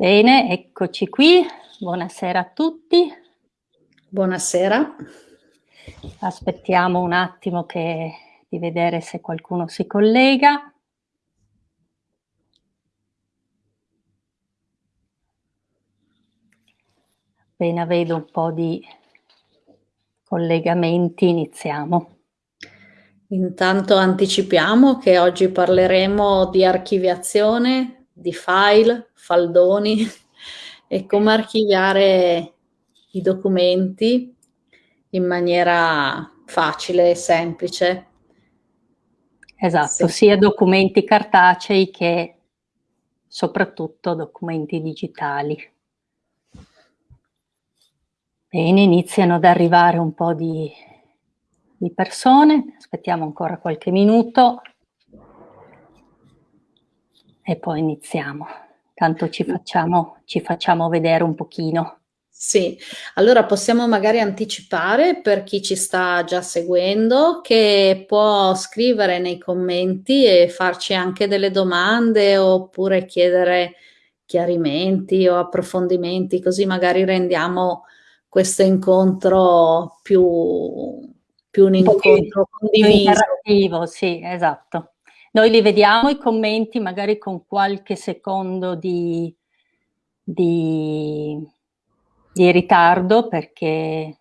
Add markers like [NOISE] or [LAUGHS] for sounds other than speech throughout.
Bene, eccoci qui. Buonasera a tutti. Buonasera. Aspettiamo un attimo che, di vedere se qualcuno si collega. Appena vedo un po' di collegamenti iniziamo. Intanto anticipiamo che oggi parleremo di archiviazione, di file, faldoni [LAUGHS] e come archiviare i documenti in maniera facile e semplice. Esatto, sì. sia documenti cartacei che soprattutto documenti digitali. Bene, iniziano ad arrivare un po' di, di persone, aspettiamo ancora qualche minuto e poi iniziamo. Tanto ci facciamo, ci facciamo vedere un pochino. Sì, allora possiamo magari anticipare per chi ci sta già seguendo che può scrivere nei commenti e farci anche delle domande oppure chiedere chiarimenti o approfondimenti, così magari rendiamo questo incontro più, più un, incontro condiviso. sì, esatto. Noi li vediamo i commenti magari con qualche secondo di, di, di ritardo perché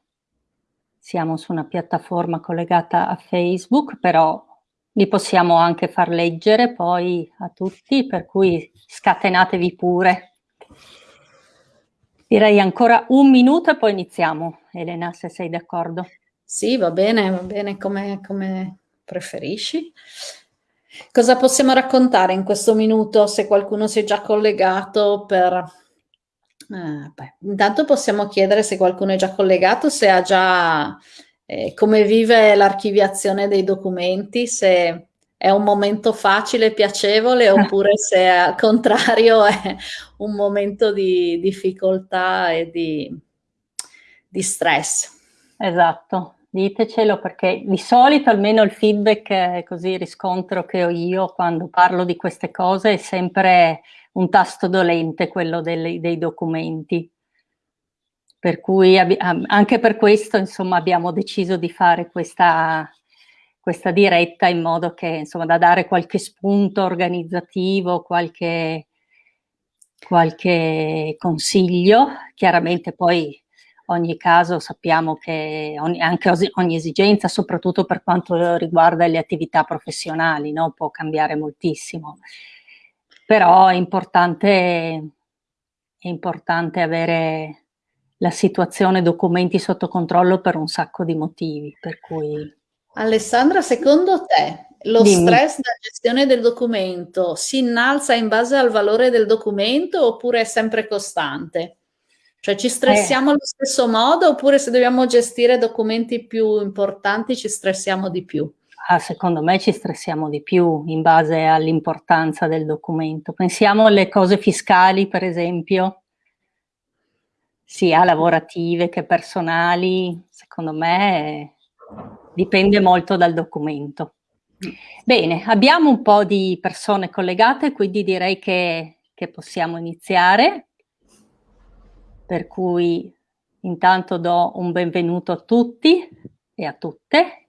siamo su una piattaforma collegata a Facebook, però li possiamo anche far leggere poi a tutti, per cui scatenatevi pure. Direi ancora un minuto e poi iniziamo, Elena, se sei d'accordo. Sì, va bene, va bene come, come preferisci. Cosa possiamo raccontare in questo minuto se qualcuno si è già collegato per... Beh, intanto possiamo chiedere se qualcuno è già collegato, se ha già... Eh, come vive l'archiviazione dei documenti, se è un momento facile e piacevole [LAUGHS] oppure se al contrario è un momento di difficoltà e di, di stress. Esatto, ditecelo perché di solito almeno il feedback così riscontro che ho io quando parlo di queste cose è sempre un tasto dolente quello dei, dei documenti. Per cui anche per questo insomma abbiamo deciso di fare questa, questa diretta in modo che insomma da dare qualche spunto organizzativo, qualche, qualche consiglio, chiaramente poi ogni caso sappiamo che ogni, anche ogni esigenza, soprattutto per quanto riguarda le attività professionali, no? può cambiare moltissimo. Però è importante, è importante avere la situazione documenti sotto controllo per un sacco di motivi, per cui... Alessandra, secondo te lo Dimmi. stress da gestione del documento si innalza in base al valore del documento oppure è sempre costante? Cioè ci stressiamo eh. allo stesso modo oppure se dobbiamo gestire documenti più importanti ci stressiamo di più? Ah, secondo me ci stressiamo di più in base all'importanza del documento. Pensiamo alle cose fiscali, per esempio, sia lavorative che personali, secondo me dipende molto dal documento. Bene, abbiamo un po' di persone collegate, quindi direi che, che possiamo iniziare per cui intanto do un benvenuto a tutti e a tutte,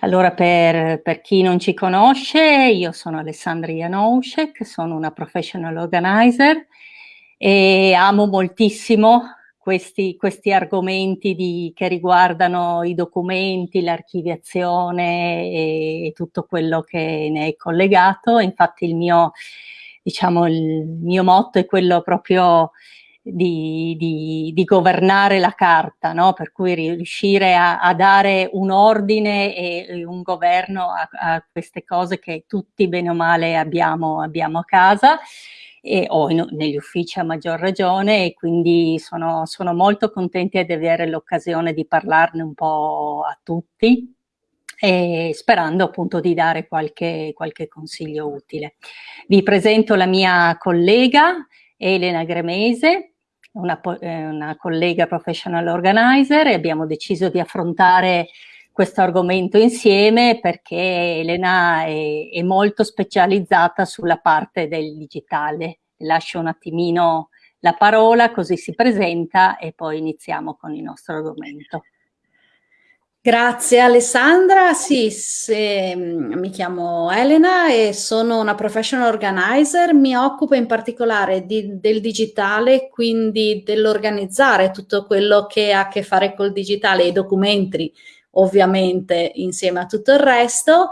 Allora, per, per, chi non ci conosce, io sono Alessandra Janouszek, sono una professional organizer e amo moltissimo questi, questi argomenti di, che riguardano i documenti, l'archiviazione e, e tutto quello che ne è collegato. Infatti il mio diciamo, il mio motto è quello proprio di, di, di governare la carta, no? per cui riuscire a, a, dare un ordine e un governo a, a, queste cose che tutti bene o male abbiamo, abbiamo a casa e, o in, negli uffici a maggior ragione e quindi sono, sono molto contenta di avere l'occasione di parlarne un po' a tutti e sperando appunto di dare qualche, qualche consiglio utile. Vi presento la mia collega Elena Gremese, una, eh, una collega professional organizer e abbiamo deciso di affrontare questo argomento insieme perché Elena è, è molto specializzata sulla parte del digitale. Lascio un attimino la parola così si presenta e poi iniziamo con il nostro argomento. Grazie Alessandra, sì, se, mm, mi chiamo Elena e sono una professional organizer, mi occupo in particolare di, del digitale, quindi dell'organizzare tutto quello che ha a che fare col digitale, i documenti ovviamente insieme a tutto il resto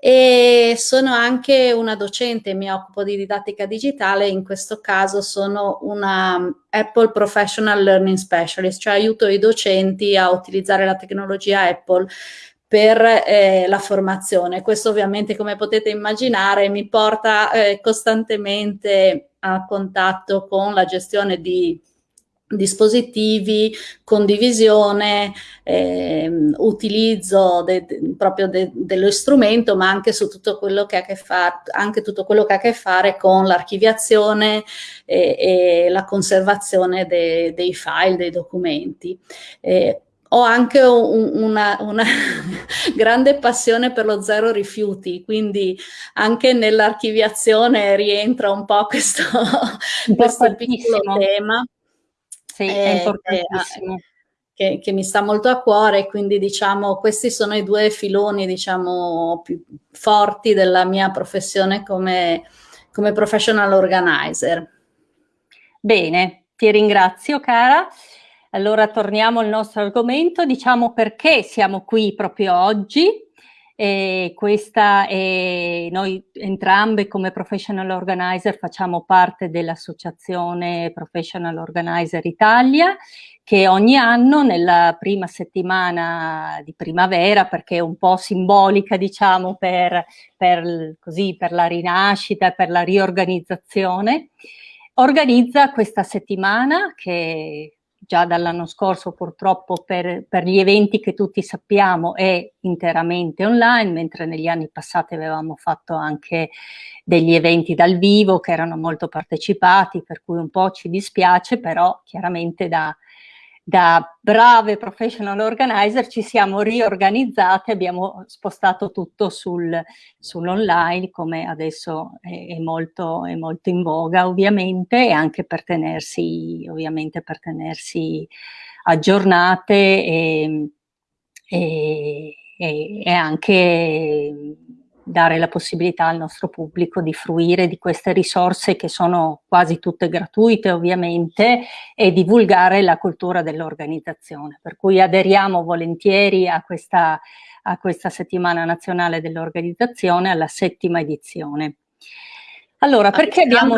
e sono anche una docente, mi occupo di didattica digitale, in questo caso sono una Apple Professional Learning Specialist, cioè aiuto i docenti a utilizzare la tecnologia Apple per eh, la formazione. Questo ovviamente, come potete immaginare, mi porta eh, costantemente a contatto con la gestione di dispositivi, condivisione, eh, utilizzo de, de, proprio de, dello strumento, ma anche su tutto quello che ha a che fare, anche tutto quello che ha a che fare con l'archiviazione e, e, la conservazione dei file, dei documenti. Eh, ho anche un, una, una [LAUGHS] grande passione per lo zero rifiuti, quindi anche nell'archiviazione rientra un po' questo, questo piccolo tema. Sì, è eh, importantissimo. Che, che, mi sta molto a cuore, quindi diciamo questi sono i due filoni diciamo più forti della mia professione come, come professional organizer. Bene, ti ringrazio cara. Allora torniamo al nostro argomento, diciamo perché siamo qui proprio oggi. E questa è, noi entrambe come professional organizer facciamo parte dell'associazione Professional Organizer Italia che ogni anno nella prima settimana di primavera, perché è un po' simbolica diciamo per, per, così, per la rinascita, per la riorganizzazione, organizza questa settimana che già dall'anno scorso purtroppo per, per, gli eventi che tutti sappiamo è interamente online, mentre negli anni passati avevamo fatto anche degli eventi dal vivo che erano molto partecipati, per cui un po' ci dispiace, però chiaramente da, da brave professional organizer ci siamo riorganizzate, abbiamo spostato tutto sul, sull'online come adesso è, è, molto, è, molto, in voga ovviamente e anche per tenersi, ovviamente per tenersi aggiornate e, e, e anche dare la possibilità al nostro pubblico di fruire di queste risorse che sono quasi tutte gratuite ovviamente e divulgare la cultura dell'organizzazione. Per cui aderiamo volentieri a questa, a questa settimana nazionale dell'organizzazione, alla settima edizione. Allora, perché abbiamo...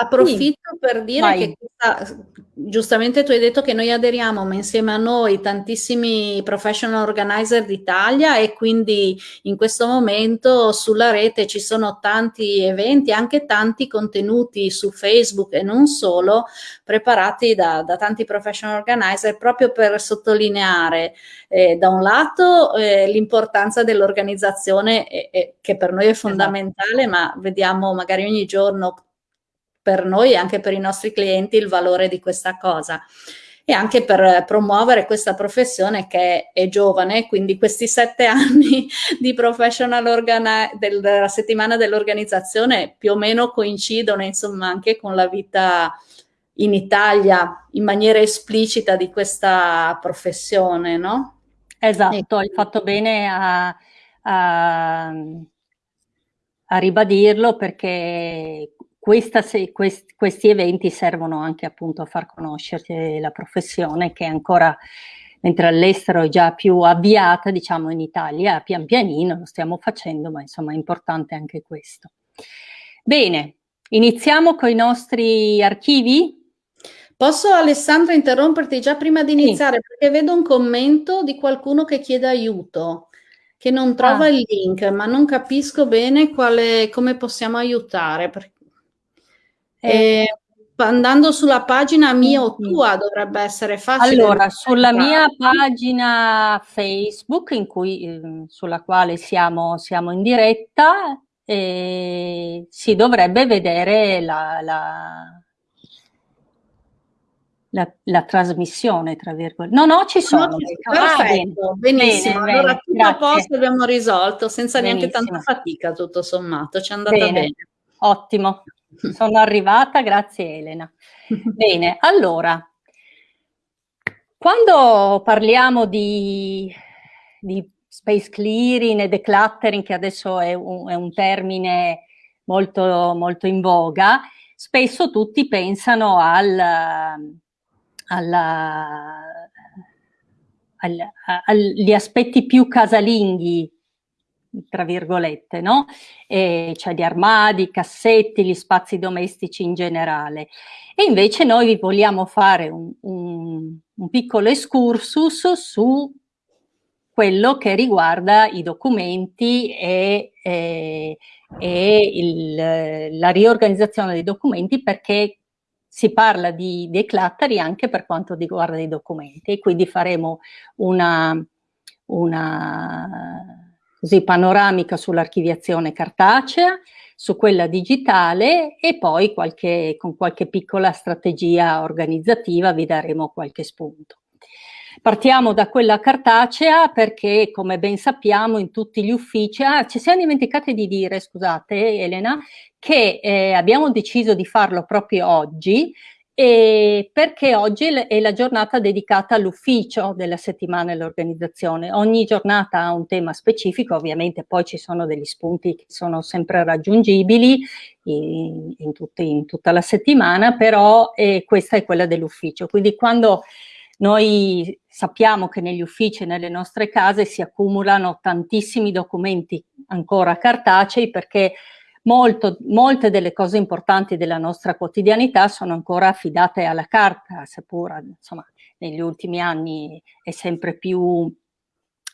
Approfitto sì. per dire Vai. che questa, giustamente tu hai detto che noi aderiamo, ma insieme a noi tantissimi professional organizer d'Italia e quindi in questo momento sulla rete ci sono tanti eventi, anche tanti contenuti su Facebook e non solo, preparati da, da tanti professional organizer proprio per sottolineare eh, da un lato eh, l'importanza dell'organizzazione che per noi è esatto. fondamentale, esatto. ma vediamo magari ogni giorno per noi e anche per i nostri clienti il valore di questa cosa e anche per promuovere questa professione che è giovane, quindi questi sette [LAUGHS] anni di professional del, della settimana dell'organizzazione più o meno coincidono insomma anche con la vita in Italia in maniera esplicita di questa professione, no? Esatto, hai fatto bene a, a, a ribadirlo perché questa, se, quest, questi eventi servono anche appunto a far conoscere la professione che è ancora, mentre all'estero è già più avviata, diciamo in Italia pian pianino lo stiamo facendo, ma insomma è importante anche questo. Bene, iniziamo con i nostri archivi? Posso Alessandra interromperti già prima di iniziare sì. perché vedo un commento di qualcuno che chiede aiuto, che non trova ah. il link, ma non capisco bene quale, come possiamo aiutare. Perché eh, andando sulla pagina mia o tua dovrebbe essere facile. Allora, sulla mia pagina Facebook, in cui, eh, sulla quale siamo, siamo in diretta, eh, si dovrebbe vedere la, la, la, la, trasmissione, tra virgolette. No, no, ci sono. No, perfetto, ah, benissimo. Bene, allora, bene, tutto a posto abbiamo risolto, senza benissimo. neanche tanta fatica, tutto sommato. Ci è andata bene. bene. Ottimo, sono arrivata, grazie Elena. [LAUGHS] bene, allora, quando parliamo di, di space clearing e decluttering, che adesso è un, è un termine molto, molto in voga, spesso tutti pensano al, alla, al, agli aspetti più casalinghi, tra virgolette, no? E, cioè gli armadi, cassetti, gli spazi domestici in generale. E invece noi vi vogliamo fare un, un, un piccolo excursus su quello che riguarda i documenti e, e, e il, la riorganizzazione dei documenti perché si parla di decluttering anche per quanto riguarda i documenti e quindi faremo una, una così, panoramica sull'archiviazione cartacea, su quella digitale e poi qualche, con qualche piccola strategia organizzativa vi daremo qualche spunto. Partiamo da quella cartacea perché, come ben sappiamo, in tutti gli uffici, ah, ci siamo dimenticati di dire, scusate Elena, che eh, abbiamo deciso di farlo proprio oggi e perché oggi è la giornata dedicata all'ufficio della settimana dell'organizzazione. Ogni giornata ha un tema specifico, ovviamente poi ci sono degli spunti che sono sempre raggiungibili in, in, tutti, in tutta la settimana, però eh, questa è quella dell'ufficio. Quindi quando noi sappiamo che negli uffici e nelle nostre case si accumulano tantissimi documenti ancora cartacei perché molto, molte delle cose importanti della nostra quotidianità sono ancora affidate alla carta, seppur insomma, negli ultimi anni è sempre più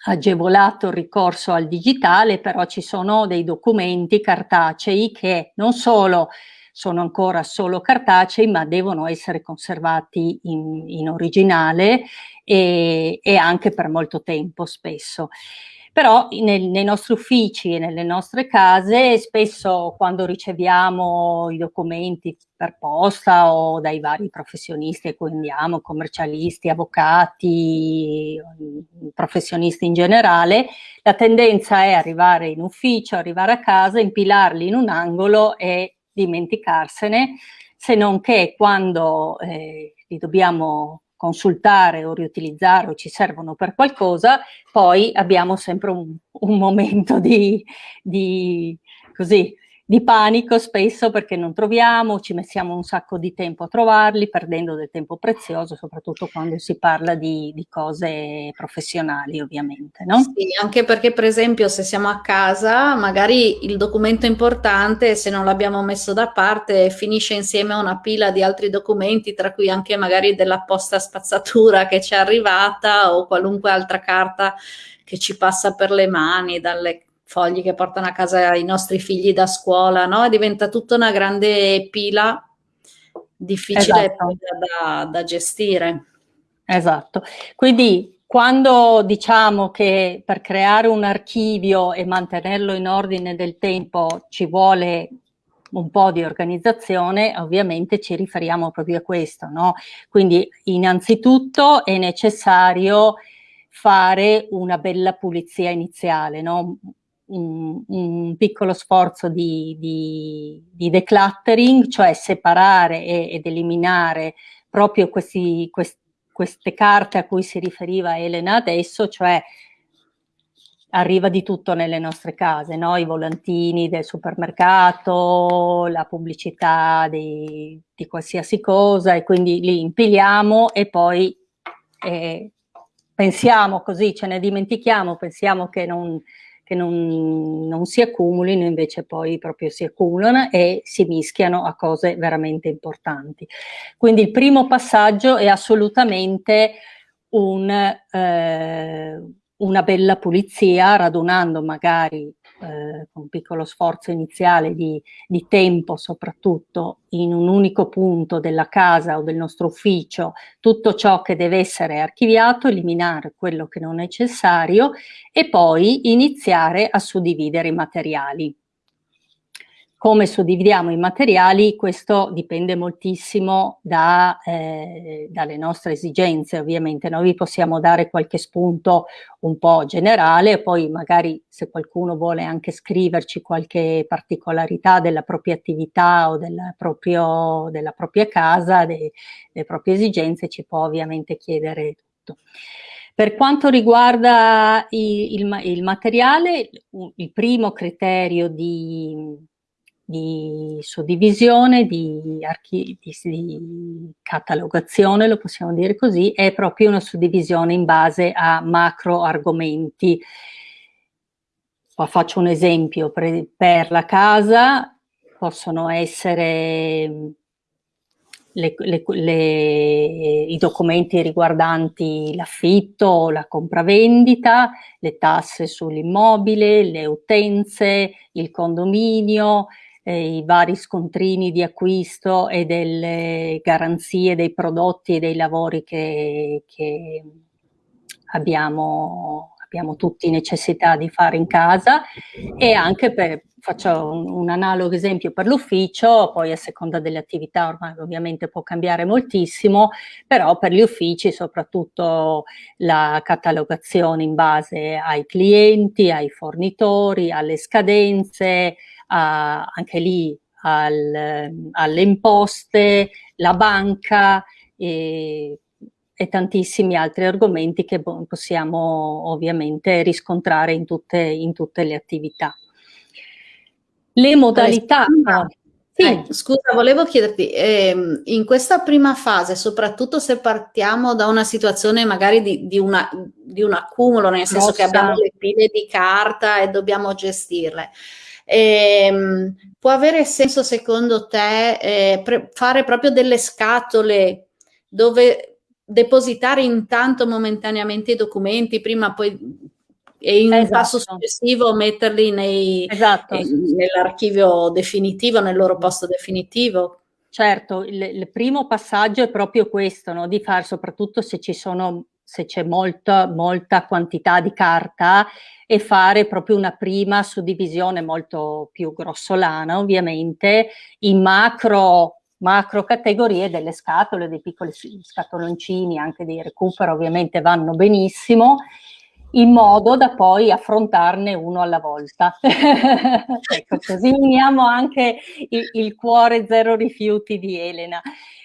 agevolato il ricorso al digitale, però ci sono dei documenti cartacei che non solo sono ancora solo cartacei, ma devono essere conservati in, in originale e, e anche per molto tempo spesso. Però nel, nei nostri uffici e nelle nostre case spesso quando riceviamo i documenti per posta o dai vari professionisti a cui andiamo, commercialisti, avvocati, professionisti in generale, la tendenza è arrivare in ufficio, arrivare a casa, impilarli in un angolo e dimenticarsene, se non che quando eh, li dobbiamo consultare o riutilizzare o ci servono per qualcosa, poi abbiamo sempre un, un momento di, di, così, di panico spesso perché non troviamo, ci mettiamo un sacco di tempo a trovarli, perdendo del tempo prezioso, soprattutto quando si parla di, di cose professionali ovviamente. No? Sì, anche perché per esempio se siamo a casa, magari il documento importante, se non l'abbiamo messo da parte, finisce insieme a una pila di altri documenti, tra cui anche magari della posta spazzatura che ci è arrivata o qualunque altra carta che ci passa per le mani, dalle fogli che portano a casa i nostri figli da scuola, no? Diventa tutta una grande pila difficile esatto. da, da gestire. Esatto, quindi quando diciamo che per creare un archivio e mantenerlo in ordine del tempo ci vuole un po' di organizzazione, ovviamente ci riferiamo proprio a questo, no? Quindi innanzitutto è necessario fare una bella pulizia iniziale, no? Un, un piccolo sforzo di, di, di, decluttering, cioè separare e, ed eliminare proprio questi, quest, queste carte a cui si riferiva Elena adesso, cioè arriva di tutto nelle nostre case, no? i volantini del supermercato, la pubblicità di, di qualsiasi cosa e quindi li impiliamo e poi eh, pensiamo così, ce ne dimentichiamo, pensiamo che non, che non, non, si accumulino, invece poi proprio si accumulano e si mischiano a cose veramente importanti. Quindi il primo passaggio è assolutamente un, eh, una bella pulizia, radunando magari eh, con un piccolo sforzo iniziale di, di, tempo soprattutto in un unico punto della casa o del nostro ufficio tutto ciò che deve essere archiviato, eliminare quello che non è necessario e poi iniziare a suddividere i materiali. Come suddividiamo i materiali, questo dipende moltissimo da, eh, dalle nostre esigenze, ovviamente. Noi vi possiamo dare qualche spunto un po' generale, poi magari se qualcuno vuole anche scriverci qualche particolarità della propria attività o della, proprio, della propria casa, delle proprie esigenze, ci può ovviamente chiedere tutto. Per quanto riguarda il, il, il materiale, il primo criterio di di suddivisione, di, di, di, catalogazione, lo possiamo dire così, è proprio una suddivisione in base a macro argomenti. Qua faccio un esempio, per, la casa possono essere le, le, le, i documenti riguardanti l'affitto, la compravendita, le tasse sull'immobile, le utenze, il condominio, eh, i vari scontrini di acquisto e delle garanzie dei prodotti e dei lavori che, che abbiamo, abbiamo tutti necessità di fare in casa. E anche per, faccio un, un analogo esempio per l'ufficio, poi a seconda delle attività ormai ovviamente può cambiare moltissimo, però per gli uffici soprattutto la catalogazione in base ai clienti, ai fornitori, alle scadenze, anche lì al, alle imposte, la banca e, e, tantissimi altri argomenti che possiamo ovviamente riscontrare in tutte, in tutte le attività. Le modalità... Sì. Eh, scusa, volevo chiederti, ehm, in questa prima fase, soprattutto se partiamo da una situazione magari di, di, una, di un accumulo, nel senso Rossa. che abbiamo le pile di carta e dobbiamo gestirle, eh, può avere senso secondo te eh, fare proprio delle scatole dove depositare intanto momentaneamente i documenti, prima poi e in esatto. passo successivo metterli esatto. nell'archivio definitivo, nel loro posto definitivo? Certo, il, il primo passaggio è proprio questo, no? di fare soprattutto se ci sono se c'è molta, molta quantità di carta e fare proprio una prima suddivisione molto più grossolana ovviamente in macro, macro categorie delle scatole, dei piccoli scatoloncini anche di recupero ovviamente vanno benissimo in modo da poi affrontarne uno alla volta. [LAUGHS] ecco, così uniamo anche il, il cuore zero rifiuti di Elena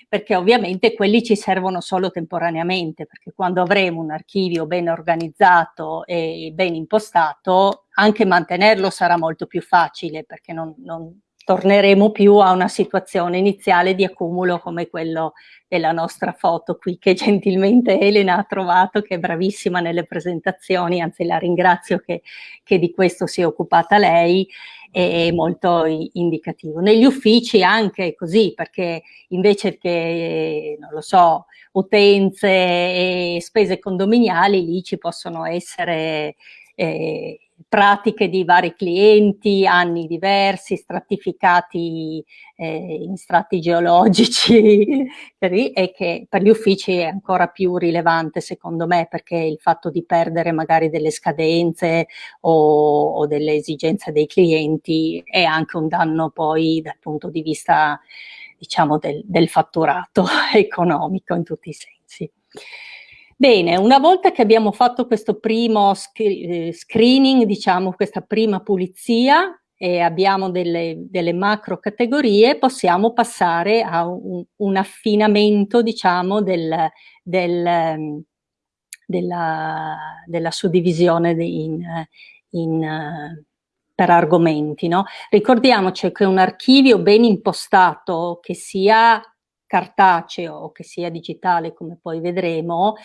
perché ovviamente quelli ci servono solo temporaneamente, perché quando avremo un archivio ben organizzato e ben impostato, anche mantenerlo sarà molto più facile, perché non, non torneremo più a una situazione iniziale di accumulo come quello della nostra foto qui che gentilmente Elena ha trovato, che è bravissima nelle presentazioni, anzi la ringrazio che, che di questo si è occupata lei, è molto indicativo. Negli uffici anche così, perché invece che, non lo so, utenze e spese condominiali, lì ci possono essere eh, pratiche di vari clienti, anni diversi, stratificati eh, in strati geologici [LAUGHS] e che per gli uffici è ancora più rilevante secondo me perché il fatto di perdere magari delle scadenze o, o delle esigenze dei clienti è anche un danno poi dal punto di vista diciamo del, del fatturato [LAUGHS] economico in tutti i sensi. Bene, una volta che abbiamo fatto questo primo eh, screening, diciamo questa prima pulizia e abbiamo delle, delle macro categorie, possiamo passare a un, un affinamento, diciamo, del, del, della, della, suddivisione in, in, per argomenti. No? Ricordiamoci che un archivio ben impostato, che sia cartaceo o che sia digitale, come poi vedremo,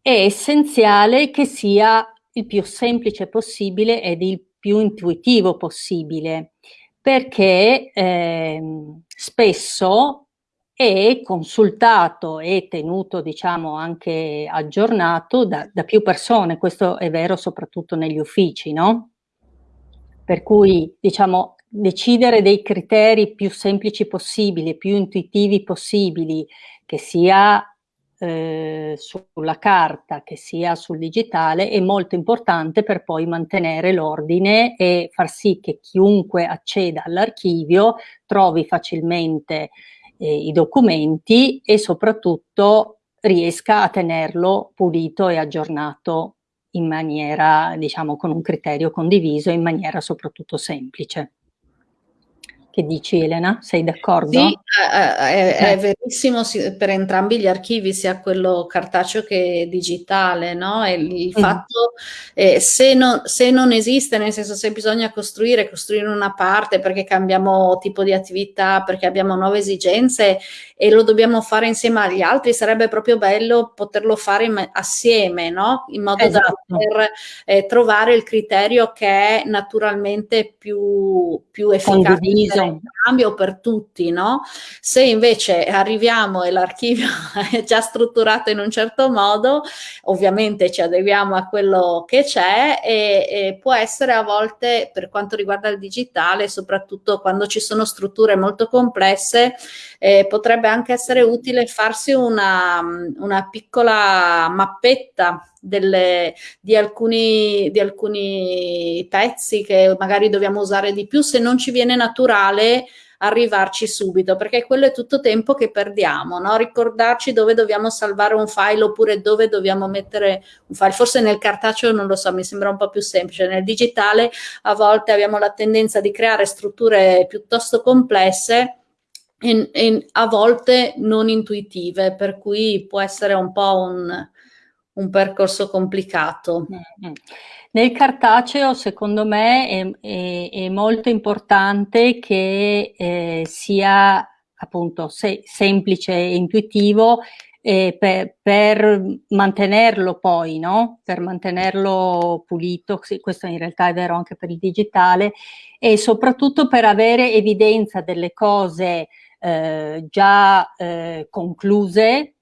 è essenziale che sia il più semplice possibile ed il più intuitivo possibile, perché eh, spesso è consultato e tenuto, diciamo, anche aggiornato da, da più persone, questo è vero soprattutto negli uffici, no? Per cui, diciamo, decidere dei criteri più semplici possibili, più intuitivi possibili, che sia eh, sulla carta che sia sul digitale è molto importante per poi mantenere l'ordine e far sì che chiunque acceda all'archivio trovi facilmente eh, i documenti e soprattutto riesca a tenerlo pulito e aggiornato in maniera, diciamo, con un criterio condiviso, in maniera soprattutto semplice. Che dici Elena? Sei d'accordo? Sì, è, è, verissimo per entrambi gli archivi, sia quello cartaceo che digitale, no? E il mm. fatto, eh, se, non, se, non, esiste, nel senso se bisogna costruire, costruire una parte perché cambiamo tipo di attività, perché abbiamo nuove esigenze e lo dobbiamo fare insieme agli altri, sarebbe proprio bello poterlo fare assieme, no? In modo esatto. da poter eh, trovare il criterio che è naturalmente più, più efficace. Condiviso cambio per tutti, no? Se invece arriviamo e l'archivio [LAUGHS] è già strutturato in un certo modo, ovviamente ci adeguiamo a quello che c'è e, e può essere a volte, per quanto riguarda il digitale, soprattutto quando ci sono strutture molto complesse, eh, potrebbe anche essere utile farsi una, una piccola mappetta delle, di, alcuni, di alcuni pezzi che magari dobbiamo usare di più, se non ci viene naturale arrivarci subito, perché quello è tutto tempo che perdiamo, no? ricordarci dove dobbiamo salvare un file oppure dove dobbiamo mettere un file, forse nel cartaceo non lo so, mi sembra un po' più semplice, nel digitale a volte abbiamo la tendenza di creare strutture piuttosto complesse e, e a volte non intuitive, per cui può essere un po' un, un percorso complicato. Mm-hmm. Nel cartaceo, secondo me, è, è, è molto importante che eh, sia appunto se, semplice e intuitivo eh, per, per, mantenerlo poi, no? Per mantenerlo pulito, sì, questo in realtà è vero anche per il digitale, e soprattutto per avere evidenza delle cose eh, già eh, concluse,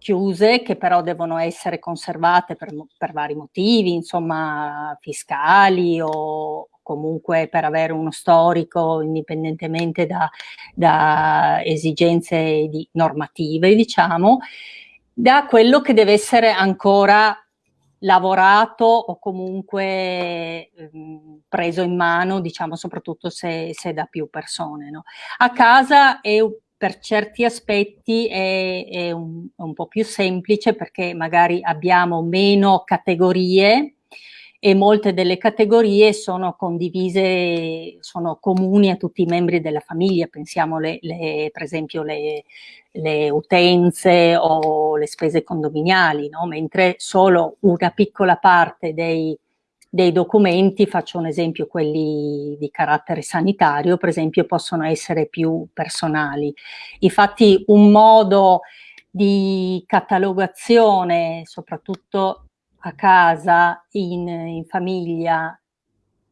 chiuse che però devono essere conservate per, per vari motivi, insomma fiscali o comunque per avere uno storico indipendentemente da, da esigenze di, normative, diciamo, da quello che deve essere ancora lavorato o comunque ehm, preso in mano, diciamo soprattutto se, se da più persone. No? A casa è per certi aspetti è, è un, un, po' più semplice perché magari abbiamo meno categorie e molte delle categorie sono condivise, sono comuni a tutti i membri della famiglia, pensiamo le, le, per esempio le, le, utenze o le spese condominiali, no? mentre solo una piccola parte dei dei documenti, faccio un esempio, quelli di carattere sanitario, per esempio, possono essere più personali. Infatti un modo di catalogazione, soprattutto a casa, in, in famiglia,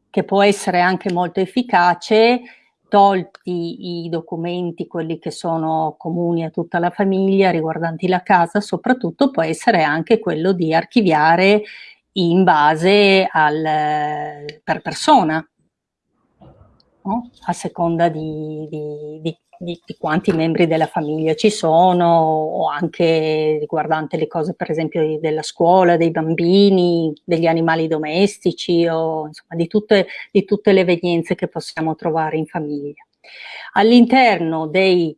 che può essere anche molto efficace, tolti i documenti, quelli che sono comuni a tutta la famiglia, riguardanti la casa, soprattutto può essere anche quello di archiviare in base al, per persona, no? a seconda di, di, di, di, quanti membri della famiglia ci sono o anche riguardante le cose per esempio della scuola, dei bambini, degli animali domestici o insomma di tutte, tutte le evenienze che possiamo trovare in famiglia. All'interno dei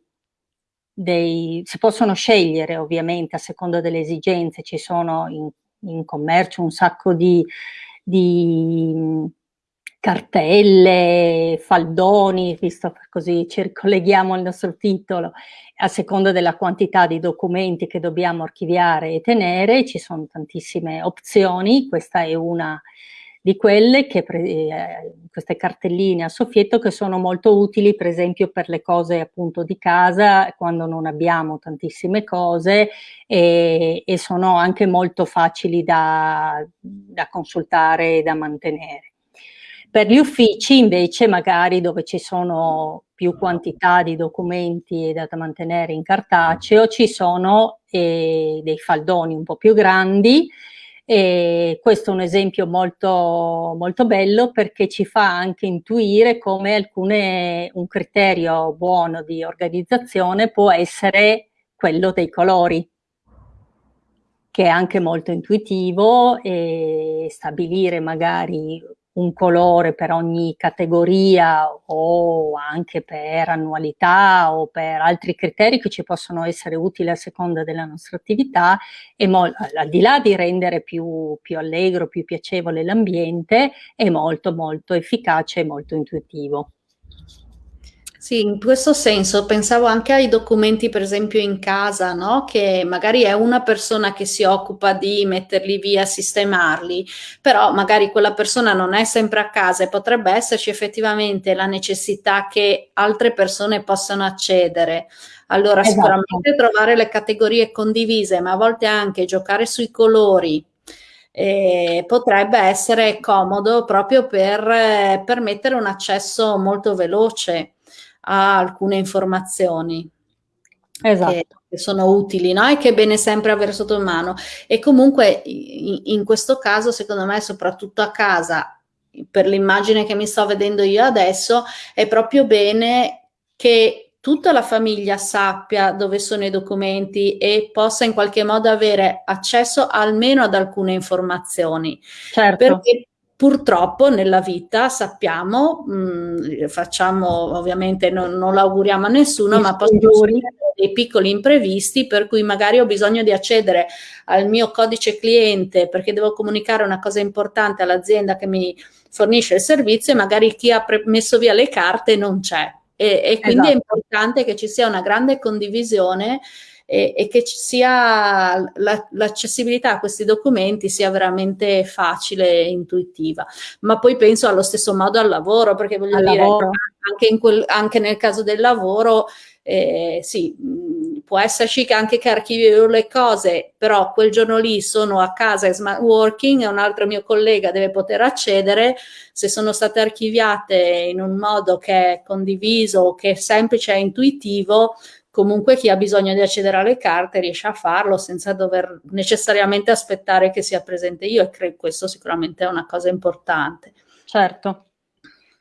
dei, si possono scegliere ovviamente a seconda delle esigenze, ci sono in in commercio un sacco di, di cartelle, faldoni, visto così ci ricolleghiamo al nostro titolo, a seconda della quantità di documenti che dobbiamo archiviare e tenere, ci sono tantissime opzioni, questa è una di quelle che, eh, queste cartelline a soffietto che sono molto utili per esempio per le cose appunto di casa quando non abbiamo tantissime cose e, e sono anche molto facili da, da consultare e da mantenere. Per gli uffici invece magari dove ci sono più quantità di documenti da mantenere in cartaceo ci sono eh, dei faldoni un po' più grandi e questo è un esempio molto, molto bello perché ci fa anche intuire come alcune, un criterio buono di organizzazione può essere quello dei colori. che è anche molto intuitivo e stabilire magari un colore per ogni categoria o anche per annualità o per altri criteri che ci possono essere utili a seconda della nostra attività e al di là di rendere più, più allegro, più piacevole l'ambiente, è molto molto efficace e molto intuitivo. Sì, in questo senso pensavo anche ai documenti, per esempio in casa, no? Che magari è una persona che si occupa di metterli via, sistemarli, però magari quella persona non è sempre a casa e potrebbe esserci effettivamente la necessità che altre persone possano accedere. Allora, esatto. sicuramente trovare le categorie condivise, ma a volte anche giocare sui colori, eh, potrebbe essere comodo proprio per eh, permettere un accesso molto veloce a alcune informazioni. Esatto. Che, che sono utili no? e che è bene sempre avere sotto mano. E comunque in, in questo caso, secondo me, soprattutto a casa, per l'immagine che mi sto vedendo io adesso, è proprio bene che tutta la famiglia sappia dove sono i documenti e possa in qualche modo avere accesso almeno ad alcune informazioni. Certo. Perché Purtroppo nella vita sappiamo, mh, mm, facciamo ovviamente non, non l'auguriamo a nessuno, ma possono succedere dei piccoli imprevisti per cui magari ho bisogno di accedere al mio codice cliente perché devo comunicare una cosa importante all'azienda che mi fornisce il servizio e magari chi ha messo via le carte non c'è. E, e quindi esatto. è importante che ci sia una grande condivisione e, e che ci sia la, l'accessibilità a questi documenti sia veramente facile e intuitiva. Ma poi penso allo stesso modo al lavoro, perché voglio al dire. Anche, quel, anche, nel caso del lavoro, eh, sì, può esserci che anche che archivio le cose, però quel giorno lì sono a casa e smart working e un altro mio collega deve poter accedere, se sono state archiviate in un modo che è condiviso, che è semplice e intuitivo, comunque chi ha bisogno di accedere alle carte riesce a farlo senza dover necessariamente aspettare che sia presente io e credo questo sicuramente è una cosa importante. Certo,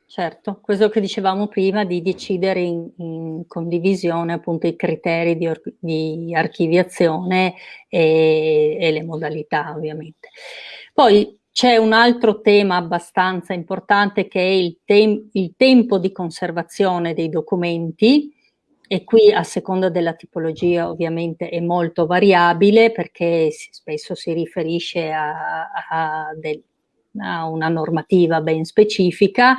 certo, questo che dicevamo prima di decidere in, in condivisione appunto i criteri di, di archiviazione e, e le modalità ovviamente. Poi c'è un altro tema abbastanza importante che è il, tem il tempo di conservazione dei documenti, e qui a seconda della tipologia ovviamente è molto variabile perché spesso si riferisce a, a, del, a una normativa ben specifica.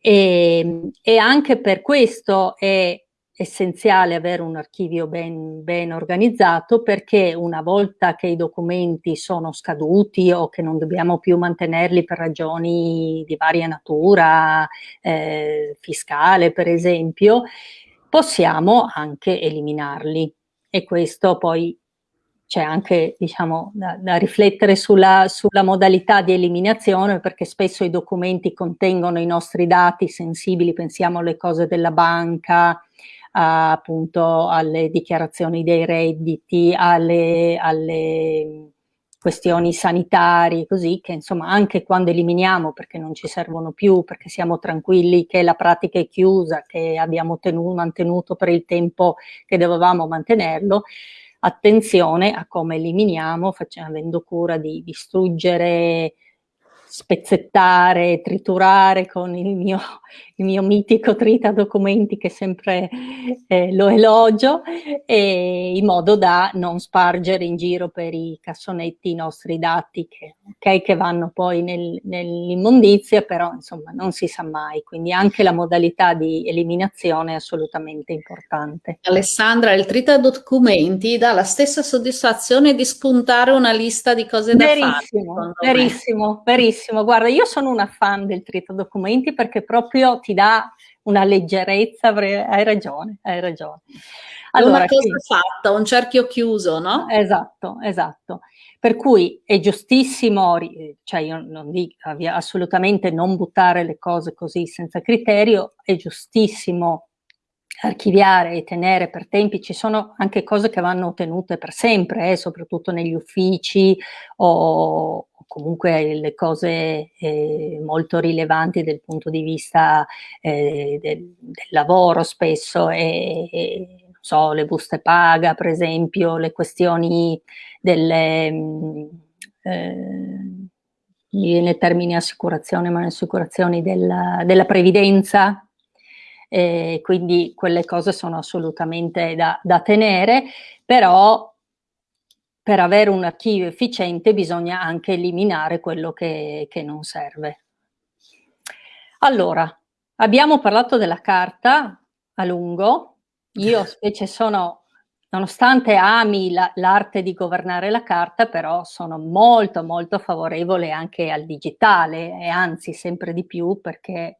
E, e, anche per questo è essenziale avere un archivio ben, ben, organizzato perché una volta che i documenti sono scaduti o che non dobbiamo più mantenerli per ragioni di varia natura, eh, fiscale per esempio, possiamo anche eliminarli. E questo poi c'è anche diciamo, da, da riflettere sulla, sulla, modalità di eliminazione perché spesso i documenti contengono i nostri dati sensibili, pensiamo alle cose della banca, a, appunto alle dichiarazioni dei redditi, alle, alle questioni sanitarie, così che insomma anche quando eliminiamo perché non ci servono più, perché siamo tranquilli che la pratica è chiusa, che abbiamo tenuto, mantenuto per il tempo che dovevamo mantenerlo, attenzione a come eliminiamo, facendo, avendo cura di distruggere spezzettare, triturare con il mio, il mio mitico trita documenti che sempre eh, lo elogio, e in modo da non spargere in giro per i cassonetti i nostri dati che, okay, che vanno poi nel, nell'immondizia, però insomma non si sa mai, quindi anche la modalità di eliminazione è assolutamente importante. Alessandra, il trita documenti dà la stessa soddisfazione di spuntare una lista di cose da verissimo, fare. Verissimo, verissimo Benissimo, guarda, io sono una fan del trito documenti perché proprio ti dà una leggerezza, hai ragione, hai ragione. Allora, una cosa qui, fatta, un cerchio chiuso, no? Esatto, esatto. Per cui è giustissimo, cioè io non dico assolutamente non buttare le cose così senza criterio, è giustissimo archiviare e tenere per tempi, ci sono anche cose che vanno tenute per sempre, eh, soprattutto negli uffici o, comunque le cose eh, molto rilevanti dal punto di vista eh, del, del, lavoro spesso e, e so, le buste paga, per esempio, le questioni delle... Mm, eh, viene il termine assicurazione, ma le assicurazioni della, della previdenza, eh, quindi quelle cose sono assolutamente da, da tenere, però per avere un archivio efficiente bisogna anche eliminare quello che, che non serve. Allora, abbiamo parlato della carta a lungo, io [LAUGHS] specie sono, nonostante ami l'arte la, di governare la carta, però sono molto molto favorevole anche al digitale e anzi sempre di più perché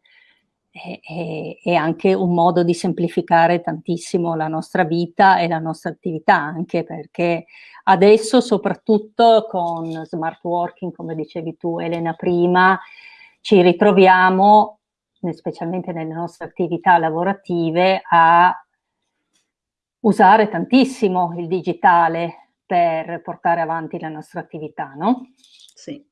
è, è, anche un modo di semplificare tantissimo la nostra vita e la nostra attività, anche perché adesso soprattutto con smart working, come dicevi tu Elena prima, ci ritroviamo, specialmente nelle nostre attività lavorative, a usare tantissimo il digitale per portare avanti la nostra attività, no? Sì.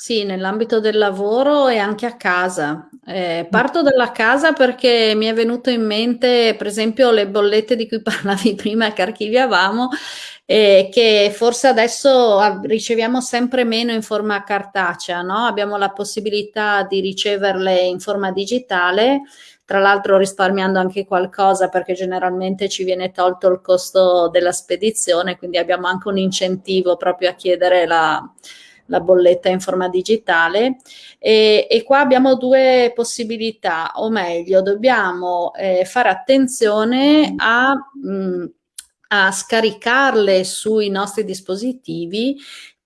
Sì, nell'ambito del lavoro e anche a casa. Eh, parto dalla casa perché mi è venuto in mente, per esempio, le bollette di cui [LAUGHS] parlavi prima che archiviavamo, eh, che forse adesso riceviamo sempre meno in forma cartacea, no? Abbiamo la possibilità di riceverle in forma digitale, tra l'altro risparmiando anche qualcosa perché generalmente ci viene tolto il costo della spedizione, quindi abbiamo anche un incentivo proprio a chiedere la la bolletta in forma digitale e, e qua abbiamo due possibilità, o meglio dobbiamo eh, fare attenzione a... Mh, mm, a scaricarle sui nostri dispositivi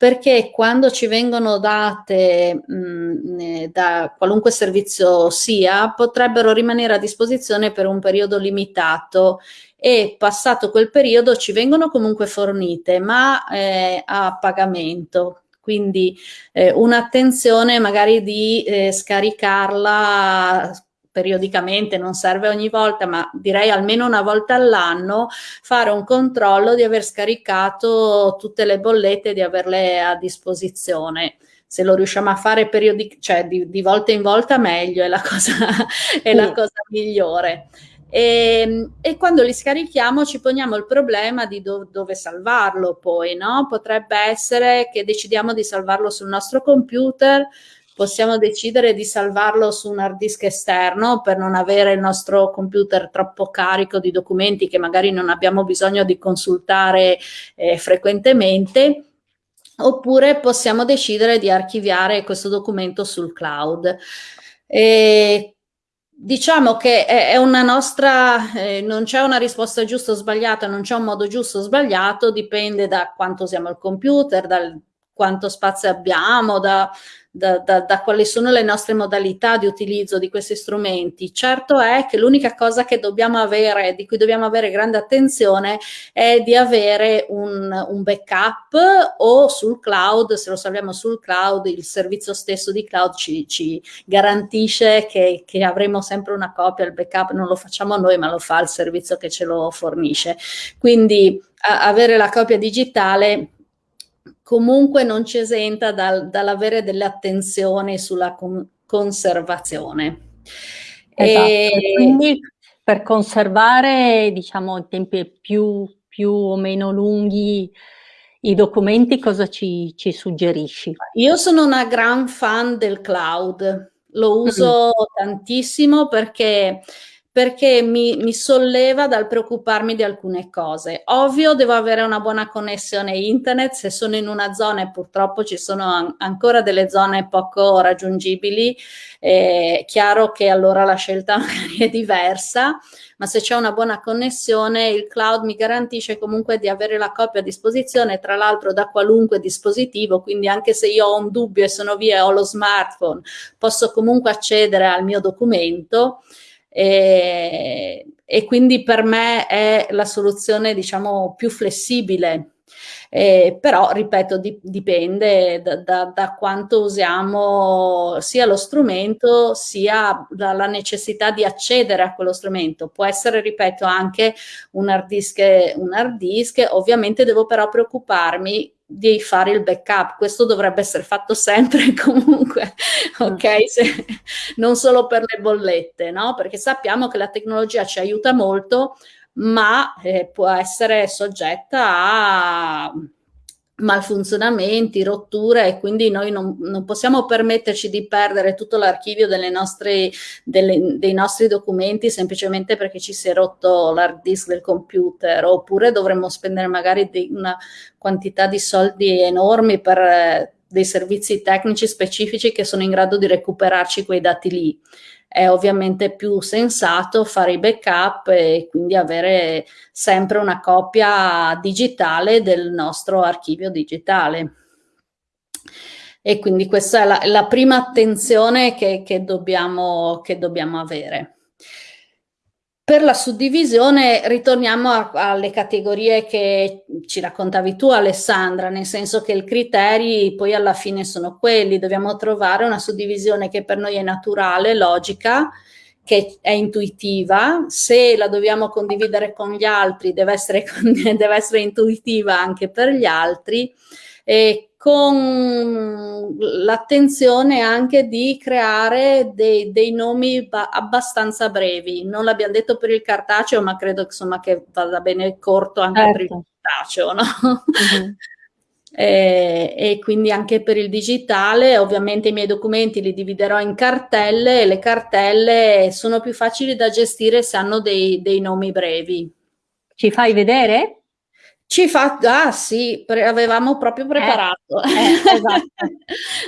perché quando ci vengono date mh, mm, da qualunque servizio sia, potrebbero rimanere a disposizione per un periodo limitato e passato quel periodo ci vengono comunque fornite, ma eh, a pagamento. Quindi eh, un'attenzione magari di eh, scaricarla periodicamente, non serve ogni volta, ma direi almeno una volta all'anno, fare un controllo di aver scaricato tutte le bollette e di averle a disposizione se lo riusciamo a fare periodic- cioè di, di, volta in volta meglio, è la cosa, [LAUGHS] è la cosa migliore. E, ehm, e, quando li scarichiamo ci poniamo il problema di do, dove salvarlo poi, no? Potrebbe essere che decidiamo di salvarlo sul nostro computer, possiamo decidere di salvarlo su un hard disk esterno per non avere il nostro computer troppo carico di documenti che magari non abbiamo bisogno di consultare eh, frequentemente oppure possiamo decidere di archiviare questo documento sul cloud. E Diciamo che è, una nostra, eh, non c'è una risposta giusta o sbagliata, non c'è un modo giusto o sbagliato, dipende da quanto usiamo il computer, dal quanto spazio abbiamo, da, da, da, da, quali sono le nostre modalità di utilizzo di questi strumenti. Certo è che l'unica cosa che dobbiamo avere, di cui dobbiamo avere grande attenzione, è di avere un, un backup o sul cloud, se lo salviamo sul cloud, il servizio stesso di cloud ci, ci garantisce che, che avremo sempre una copia, il backup non lo facciamo noi, ma lo fa il servizio che ce lo fornisce. Quindi avere la copia digitale comunque non ci esenta dal, dall'avere delle attenzioni sulla con conservazione. Esatto. E... Quindi per conservare, diciamo, in tempi più, più o meno lunghi i documenti, cosa ci, ci, suggerisci? Io sono una gran fan del cloud, lo uso mm. tantissimo perché perché mi, mi, solleva dal preoccuparmi di alcune cose. Ovvio, devo avere una buona connessione internet, se sono in una zona e purtroppo ci sono an ancora delle zone poco raggiungibili, è chiaro che allora la scelta [LAUGHS] è diversa, ma se c'è una buona connessione il cloud mi garantisce comunque di avere la copia a disposizione, tra l'altro da qualunque dispositivo, quindi anche se io ho un dubbio e sono via e ho lo smartphone, posso comunque accedere al mio documento e, e quindi per me è la soluzione diciamo più flessibile. Eh, però ripeto di, dipende da, da, da, quanto usiamo sia lo strumento sia dalla necessità di accedere a quello strumento. Può essere ripeto anche un hard disk un hard disk. Ovviamente devo però preoccuparmi di fare il backup. Questo dovrebbe essere fatto sempre [LAUGHS] comunque, ok? Mm. Se, non solo per le bollette, no? Perché sappiamo che la tecnologia ci aiuta molto, ma eh, può essere soggetta a malfunzionamenti, rotture e quindi noi non, non possiamo permetterci di perdere tutto l'archivio dei nostri documenti semplicemente perché ci si è rotto l'hard disk del computer oppure dovremmo spendere magari una quantità di soldi enormi per eh, dei servizi tecnici specifici che sono in grado di recuperarci quei dati lì è ovviamente più sensato fare i backup e quindi avere sempre una copia digitale del nostro archivio digitale. E quindi questa è la, la prima attenzione che, che, dobbiamo, che dobbiamo avere. Per la suddivisione ritorniamo a, alle categorie che ci raccontavi tu Alessandra, nel senso che i criteri poi alla fine sono quelli, dobbiamo trovare una suddivisione che per noi è naturale, logica, che è intuitiva, se la dobbiamo condividere con gli altri deve essere, [LAUGHS] deve essere intuitiva anche per gli altri. E con l'attenzione anche di creare dei, dei nomi abbastanza brevi. Non l'abbiamo detto per il cartaceo, ma credo insomma, che vada bene corto anche certo. per il certo. cartaceo. No? Mm-hmm. [LAUGHS] e, e, quindi anche per il digitale, ovviamente i miei documenti li dividerò in cartelle e le cartelle sono più facili da gestire se hanno dei, dei nomi brevi. Ci fai vedere? Ci fa, ah sì, pre- avevamo proprio preparato. Eh, eh, esatto.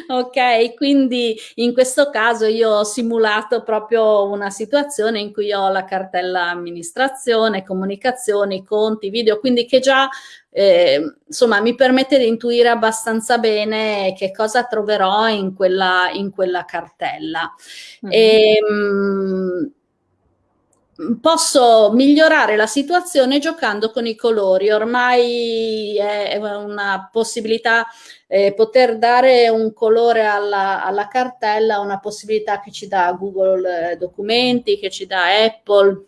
[LAUGHS] ok, quindi in questo caso io ho simulato proprio una situazione in cui ho la cartella amministrazione, comunicazioni, conti, video, quindi che già eh, insomma mi permette di intuire abbastanza bene che cosa troverò in quella, in quella cartella. Mm-hmm. E, mh, posso migliorare la situazione giocando con i colori. Ormai è una possibilità eh, poter dare un colore alla, alla, cartella, una possibilità che ci dà Google eh, Documenti, che ci dà Apple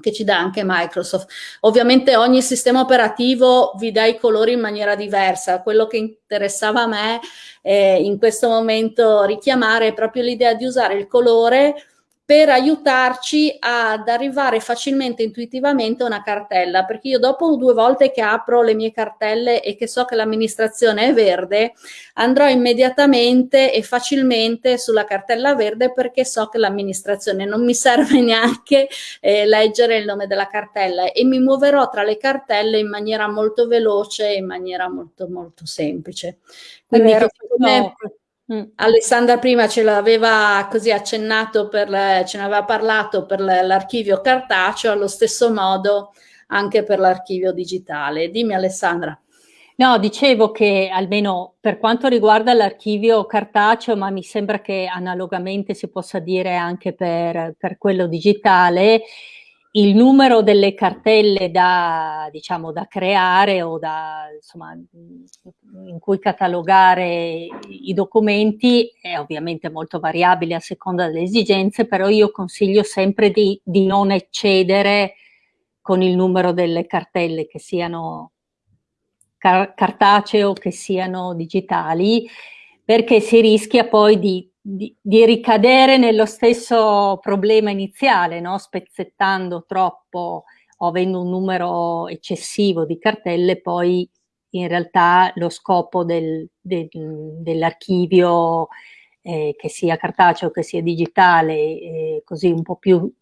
che ci dà anche Microsoft. Ovviamente ogni sistema operativo vi dà i colori in maniera diversa. Quello che interessava a me eh, in questo momento richiamare è proprio l'idea di usare il colore per aiutarci ad arrivare facilmente intuitivamente a una cartella perché io dopo due volte che apro le mie cartelle e che so che l'amministrazione è verde andrò immediatamente e facilmente sulla cartella verde perché so che l'amministrazione non mi serve [LAUGHS] neanche eh, leggere il nome della cartella e mi muoverò tra le cartelle in maniera molto veloce e in maniera molto molto semplice quindi vero. Mm. Alessandra prima ce l'aveva così accennato, per, ce ne aveva parlato per l'archivio cartaceo, allo stesso modo anche per l'archivio digitale. Dimmi Alessandra. No, dicevo che almeno per quanto riguarda l'archivio cartaceo, ma mi sembra che analogamente si possa dire anche per, per quello digitale, il numero delle cartelle da, diciamo, da creare o da, insomma, in cui catalogare i documenti è ovviamente molto variabile a seconda delle esigenze, però io consiglio sempre di, di non eccedere con il numero delle cartelle, che siano car cartacee o che siano digitali, perché si rischia poi di di, di, ricadere nello stesso problema iniziale, no? spezzettando troppo o avendo un numero eccessivo di cartelle, poi in realtà lo scopo del, del, dell'archivio, eh, che sia cartaceo, che sia digitale, eh, così un po' più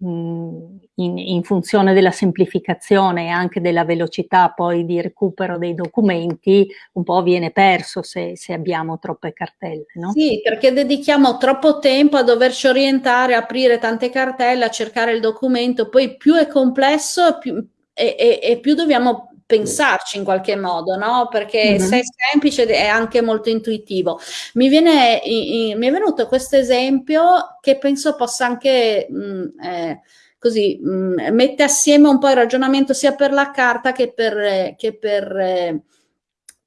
in, in, funzione della semplificazione e anche della velocità poi di recupero dei documenti, un po' viene perso se, se abbiamo troppe cartelle. No? Sì, perché dedichiamo troppo tempo a doverci orientare, aprire tante cartelle, a cercare il documento, poi più è complesso più, e, e, e più dobbiamo pensarci in qualche modo, no? Perché mm-hmm. se è semplice è anche molto intuitivo. Mi, viene, mi è venuto questo esempio che penso possa anche mh, mm, eh, così mh, mm, mette assieme un po' il ragionamento sia per la carta che per, che per, eh,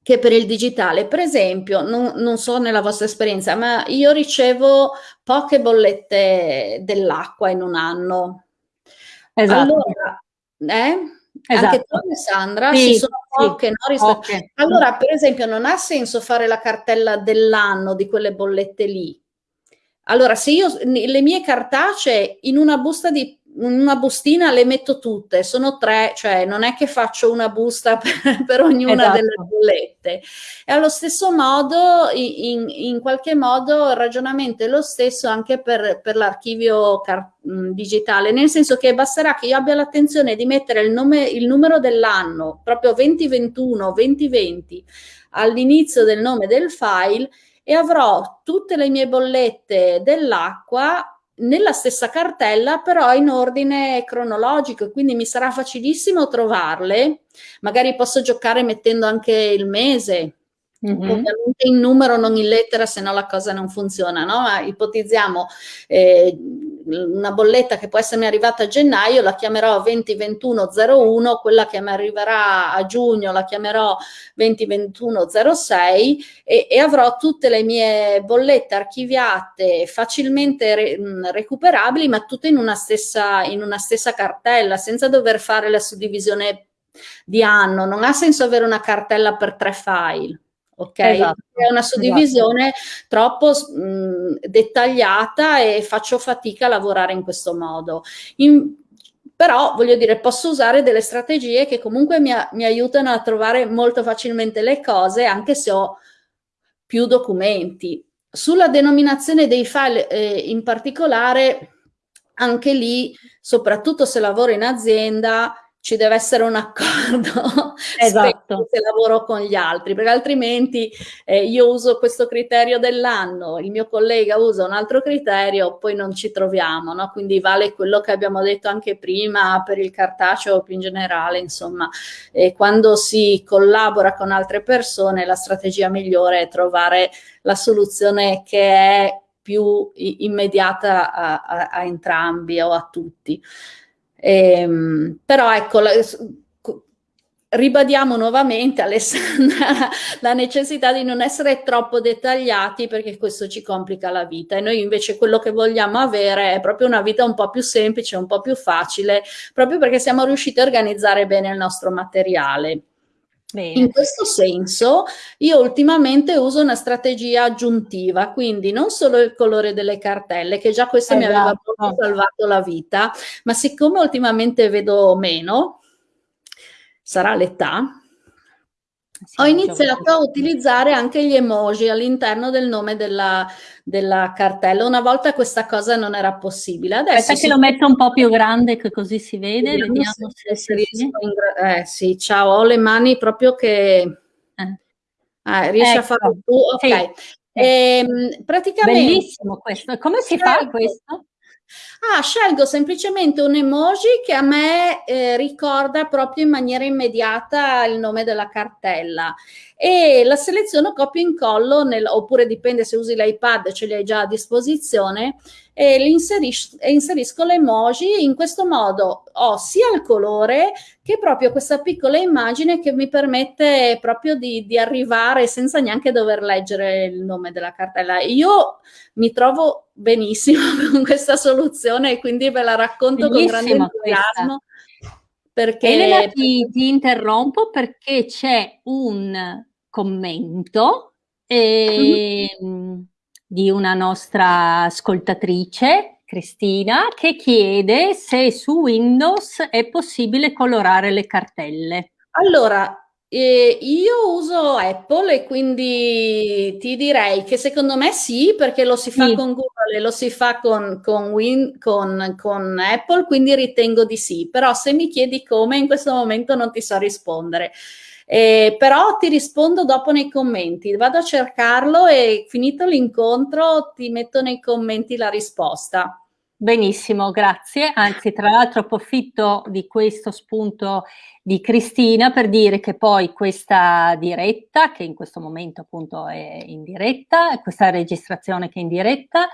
che per il digitale. Per esempio, non, non, so nella vostra esperienza, ma io ricevo poche bollette dell'acqua in un anno. Esatto. Allora, eh? Esatto. Anche tu Alessandra, sì, ci sono poche, sì, no? poche. Allora, per esempio, non ha senso fare la cartella dell'anno di quelle bollette lì. Allora, se io le mie cartacee in una busta di una bustina le metto tutte, sono tre, cioè non è che faccio una busta [LAUGHS] per, per ognuna esatto. delle bollette. E allo stesso modo, in, in, qualche modo, il ragionamento è lo stesso anche per, per l'archivio digitale, nel senso che basterà che io abbia l'attenzione di mettere il, nome, il numero dell'anno, proprio 2021, 2020, all'inizio del nome del file e avrò tutte le mie bollette dell'acqua nella stessa cartella però in ordine cronologico quindi mi sarà facilissimo trovarle. Magari posso giocare mettendo anche il mese Mm -hmm. Ovviamente in numero, non in lettera, se no la cosa non funziona, no? Ma ipotizziamo eh, una bolletta che può essermi arrivata a gennaio, la chiamerò 2021-01, quella che mi arriverà a giugno la chiamerò 2021-06 e, e, avrò tutte le mie bollette archiviate facilmente re, recuperabili, ma tutte in una, stessa, in una stessa cartella, senza dover fare la suddivisione di anno. Non ha senso avere una cartella per tre file ok? Esatto, è una suddivisione esatto. troppo mh, dettagliata e faccio fatica a lavorare in questo modo. In, però voglio dire, posso usare delle strategie che comunque mi, mi, aiutano a trovare molto facilmente le cose, anche se ho più documenti. Sulla denominazione dei file eh, in particolare, anche lì, soprattutto se lavoro in azienda, ci deve essere un accordo [LAUGHS] esatto. se lavoro con gli altri, perché altrimenti eh, io uso questo criterio dell'anno, il mio collega usa un altro criterio, poi non ci troviamo, no? quindi vale quello che abbiamo detto anche prima per il cartaceo più in generale, insomma, eh, quando si collabora con altre persone la strategia migliore è trovare la soluzione che è più immediata a, a, a entrambi o a tutti. Ehm, però ecco, la, ribadiamo nuovamente [LAUGHS] Alessandra la necessità di non essere troppo dettagliati perché questo ci complica la vita e noi invece quello che vogliamo avere è proprio una vita un po' più semplice, un po' più facile, proprio perché siamo riusciti a organizzare bene il nostro materiale. Bene. In questo senso io ultimamente uso una strategia aggiuntiva, quindi non solo il colore delle cartelle, che già questo esatto. mi aveva esatto. salvato la vita, ma siccome ultimamente vedo meno, sarà l'età, sì, ho iniziato a utilizzare anche gli emoji all'interno del nome della, della, cartella. Una volta questa cosa non era possibile. Adesso Aspetta che lo metto un po' più grande che così si vede. Vediamo, Vediamo se, se, se riesco. Eh sì, ciao, ho le mani proprio che... Eh. Ah, riesci ecco. a farlo tu? Ok. Sì. Ehm, praticamente... Bellissimo questo. Come si fa certo. questo? Ah, scelgo semplicemente un emoji che a me eh, ricorda proprio in maniera immediata il nome della cartella e la seleziono copia e incollo, nel, oppure dipende se usi l'iPad, ce li hai già a disposizione, e inseris inserisco l'emoji. In questo modo ho sia il colore che proprio questa piccola immagine che mi permette proprio di, di arrivare senza neanche dover leggere il nome della cartella. Io mi trovo benissimo [LAUGHS] con questa soluzione e quindi ve la racconto Bellissima con grande entusiasmo. Perché... Elena, ti, ti interrompo perché c'è un commento eh, mm. di una nostra ascoltatrice, Cristina, che chiede se su Windows è possibile colorare le cartelle. Allora, eh, io uso Apple e quindi ti direi che secondo me sì, perché lo si fa sì. con Google e lo si fa con, con, Win, con, con, Apple, quindi ritengo di sì. Però se mi chiedi come, in questo momento non ti so rispondere. Eh, però ti rispondo dopo nei commenti, vado a cercarlo e finito l'incontro ti metto nei commenti la risposta. Benissimo, grazie. Anzi, tra l'altro approfitto di questo spunto di Cristina per dire che poi questa diretta, che in questo momento appunto è in diretta, questa registrazione che è in diretta,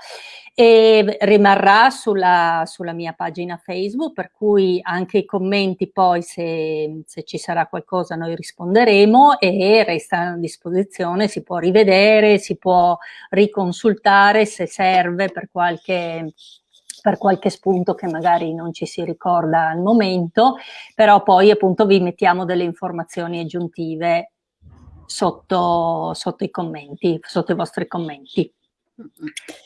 rimarrà sulla, sulla mia pagina Facebook, per cui anche i commenti poi se, se ci sarà qualcosa noi risponderemo e resta a disposizione, si può rivedere, si può riconsultare se serve per qualche per qualche spunto che magari non ci si ricorda al momento, però poi appunto vi mettiamo delle informazioni aggiuntive sotto, sotto i commenti, sotto i vostri commenti.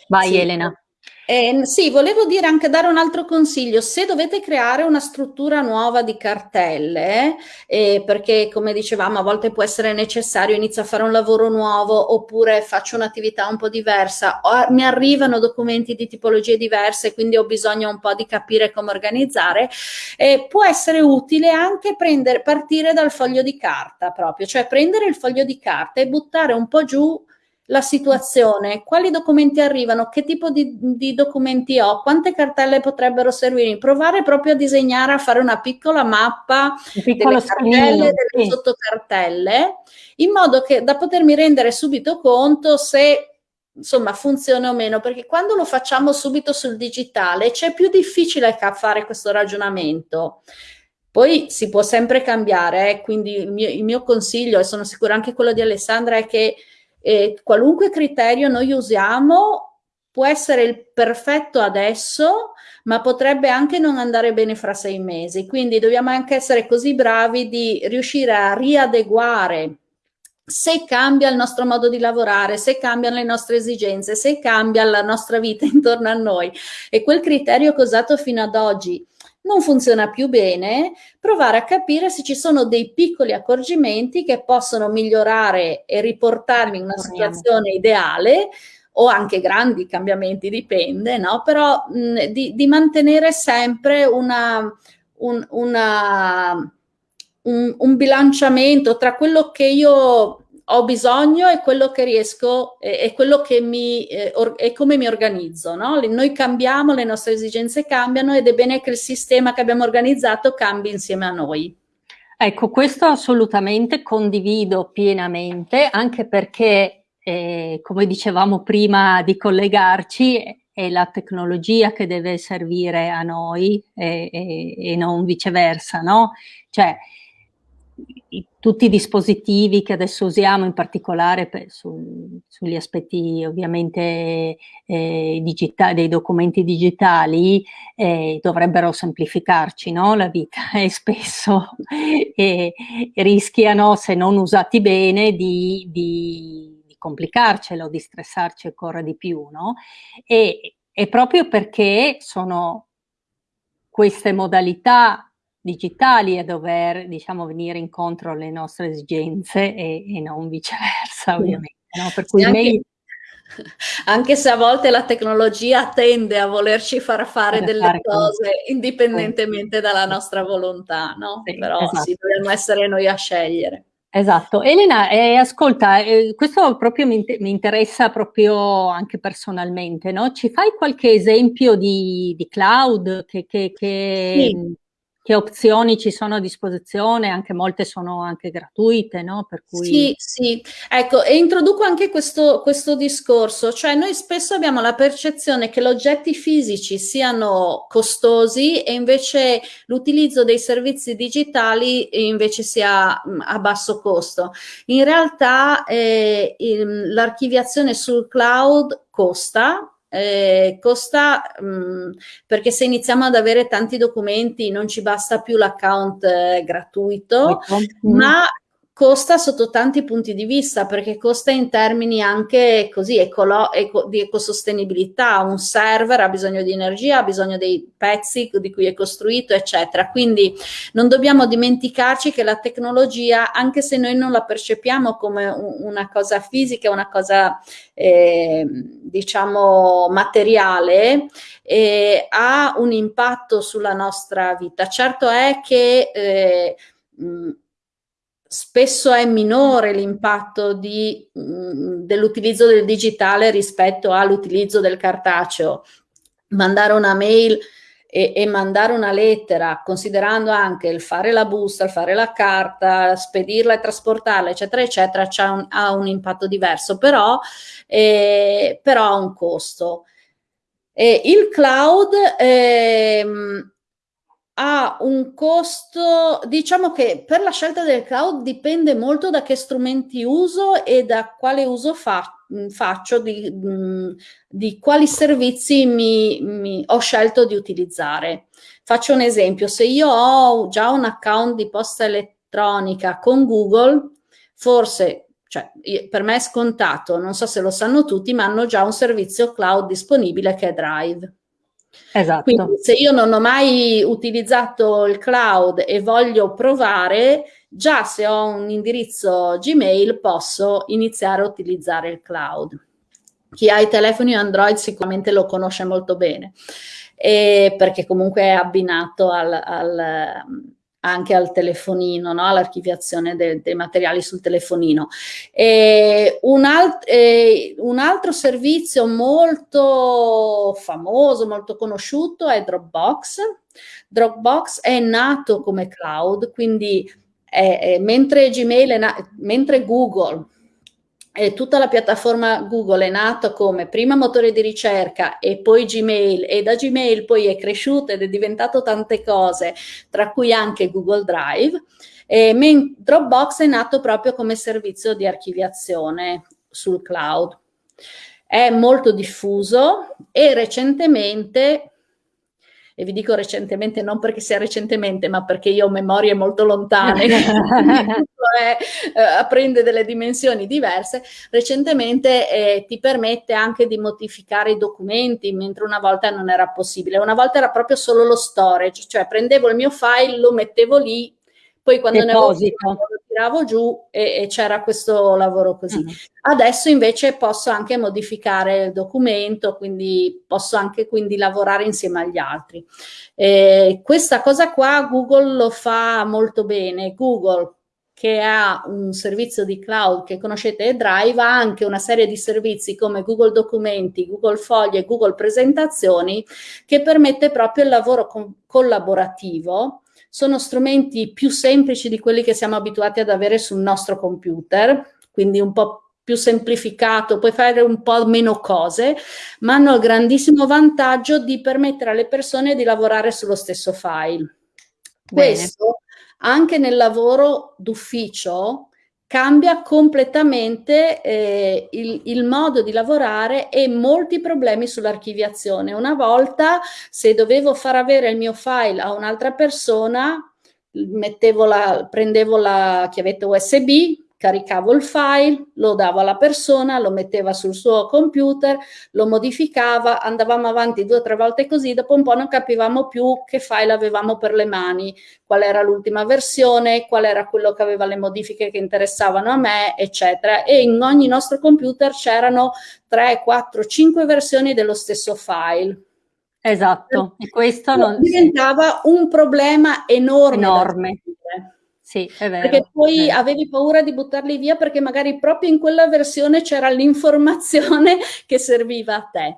Vai sì. Elena. Eh, sì, volevo dire anche dare un altro consiglio. Se dovete creare una struttura nuova di cartelle, eh, perché come dicevamo a volte può essere necessario, inizio a fare un lavoro nuovo oppure faccio un'attività un po' diversa, o mi arrivano documenti di tipologie diverse, quindi ho bisogno un po' di capire come organizzare, eh, può essere utile anche prendere, partire dal foglio di carta proprio, cioè prendere il foglio di carta e buttare un po' giù la situazione, quali documenti arrivano, che tipo di, di, documenti ho, quante cartelle potrebbero servirmi, provare proprio a disegnare, a fare una piccola mappa un delle cartelle, delle sì. sottocartelle, in modo che da potermi rendere subito conto se insomma funziona o meno, perché quando lo facciamo subito sul digitale c'è più difficile fare questo ragionamento. Poi si può sempre cambiare, eh? quindi il mio, il mio consiglio, e sono sicura anche quello di Alessandra, è che e qualunque criterio noi usiamo può essere il perfetto adesso, ma potrebbe anche non andare bene fra sei mesi. Quindi dobbiamo anche essere così bravi di riuscire a riadeguare se cambia il nostro modo di lavorare, se cambiano le nostre esigenze, se cambia la nostra vita [LAUGHS] intorno a noi. E quel criterio che ho usato fino ad oggi non funziona più bene, provare a capire se ci sono dei piccoli accorgimenti che possono migliorare e riportarmi in una situazione ideale o anche grandi cambiamenti, dipende, no? però mh, di, di, mantenere sempre una, un, una, un, un bilanciamento tra quello che io ho bisogno e quello che riesco è quello che mi eh, è come mi organizzo no? noi cambiamo le nostre esigenze cambiano ed è bene che il sistema che abbiamo organizzato cambi insieme a noi ecco questo assolutamente condivido pienamente anche perché eh, come dicevamo prima di collegarci è la tecnologia che deve servire a noi e, e, e non viceversa no cioè i, tutti i dispositivi che adesso usiamo, in particolare per, su, sugli aspetti ovviamente eh, digitali, dei documenti digitali, eh, dovrebbero semplificarci no? la vita [LAUGHS] e spesso eh, rischiano, se non usati bene, di, di, di complicarcelo, di stressarci ancora di più. No? E, e proprio perché sono queste modalità digitali a dover diciamo, venire incontro alle nostre esigenze e, e non viceversa ovviamente. No? Per cui anche, [LAUGHS] anche, se a volte la tecnologia tende a volerci far fare delle fare cose come... indipendentemente sì. dalla nostra volontà, no? Sì, però esatto. sì, dobbiamo essere noi a scegliere. Esatto. Elena, eh, ascolta, eh, questo proprio mi, mi, interessa proprio anche personalmente, no? Ci fai qualche esempio di, di cloud che, che, che sì che opzioni ci sono a disposizione, anche molte sono anche gratuite, no? Per cui... Sì, sì, ecco, e introduco anche questo, questo discorso, cioè noi spesso abbiamo la percezione che gli oggetti fisici siano costosi e invece l'utilizzo dei servizi digitali invece sia a basso costo. In realtà eh, l'archiviazione sul cloud costa, eh, costa mh, mm, perché se iniziamo ad avere tanti documenti non ci basta più l'account eh, gratuito, mm. ma costa sotto tanti punti di vista perché costa in termini anche così ecolo, eco, di ecosostenibilità, un server ha bisogno di energia, ha bisogno dei pezzi di cui è costruito eccetera, quindi non dobbiamo dimenticarci che la tecnologia anche se noi non la percepiamo come un, una cosa fisica, una cosa eh, diciamo materiale, eh, ha un impatto sulla nostra vita. Certo è che eh, spesso è minore l'impatto mm, dell'utilizzo del digitale rispetto all'utilizzo del cartaceo. Mandare una mail e, e, mandare una lettera, considerando anche il fare la busta, il fare la carta, spedirla e trasportarla, eccetera, eccetera, un, ha un impatto diverso, però, eh, però ha un costo. E il cloud eh, ha un costo, diciamo che per la scelta del cloud dipende molto da che strumenti uso e da quale uso fa, faccio, di, di, quali servizi mi, mi, ho scelto di utilizzare. Faccio un esempio, se io ho già un account di posta elettronica con Google, forse cioè, per me è scontato, non so se lo sanno tutti, ma hanno già un servizio cloud disponibile che è Drive. Esatto. Quindi se io non ho mai utilizzato il cloud e voglio provare, già se ho un indirizzo Gmail posso iniziare a utilizzare il cloud. Chi ha i telefoni Android sicuramente lo conosce molto bene, perché comunque è abbinato al, al anche al telefonino, no? all'archiviazione de dei materiali sul telefonino. Un, alt un, altro servizio molto famoso, molto conosciuto è Dropbox. Dropbox è nato come cloud, quindi è, è, mentre Gmail, mentre Google e tutta la piattaforma Google è nata come prima motore di ricerca e poi Gmail e da Gmail poi è cresciuta ed è diventato tante cose, tra cui anche Google Drive. E Dropbox è nato proprio come servizio di archiviazione sul cloud. È molto diffuso e recentemente e vi dico recentemente non perché sia recentemente, ma perché io ho memorie molto lontane, [LAUGHS] è, eh, prende delle dimensioni diverse, recentemente eh, ti permette anche di modificare i documenti, mentre una volta non era possibile. Una volta era proprio solo lo storage, cioè prendevo il mio file, lo mettevo lì, poi quando Deposito. ne avevo lo tiravo giù e, e c'era questo lavoro così. Mm. Adesso invece posso anche modificare il documento, quindi posso anche quindi lavorare insieme agli altri. Eh, questa cosa qua Google lo fa molto bene. Google che ha un servizio di cloud che conoscete Drive, ha anche una serie di servizi come Google Documenti, Google Foglie e Google Presentazioni che permette proprio il lavoro collaborativo sono strumenti più semplici di quelli che siamo abituati ad avere sul nostro computer, quindi un po' più semplificato, puoi fare un po' meno cose, ma hanno il grandissimo vantaggio di permettere alle persone di lavorare sullo stesso file. Bene. Questo anche nel lavoro d'ufficio cambia completamente eh, il, il, modo di lavorare e molti problemi sull'archiviazione. Una volta, se dovevo far avere il mio file a un'altra persona, la, prendevo la chiavetta USB, caricavo il file, lo davo alla persona, lo metteva sul suo computer, lo modificava, andavamo avanti due o tre volte così, dopo un po' non capivamo più che file avevamo per le mani, qual era l'ultima versione, qual era quello che aveva le modifiche che interessavano a me, eccetera. E in ogni nostro computer c'erano 3, 4, 5 versioni dello stesso file. Esatto, e questo non... diventava un problema enorme. Enorme. Sì, è vero. Perché poi avevi paura di buttarli via perché magari proprio in quella versione c'era l'informazione [LAUGHS] che serviva a te.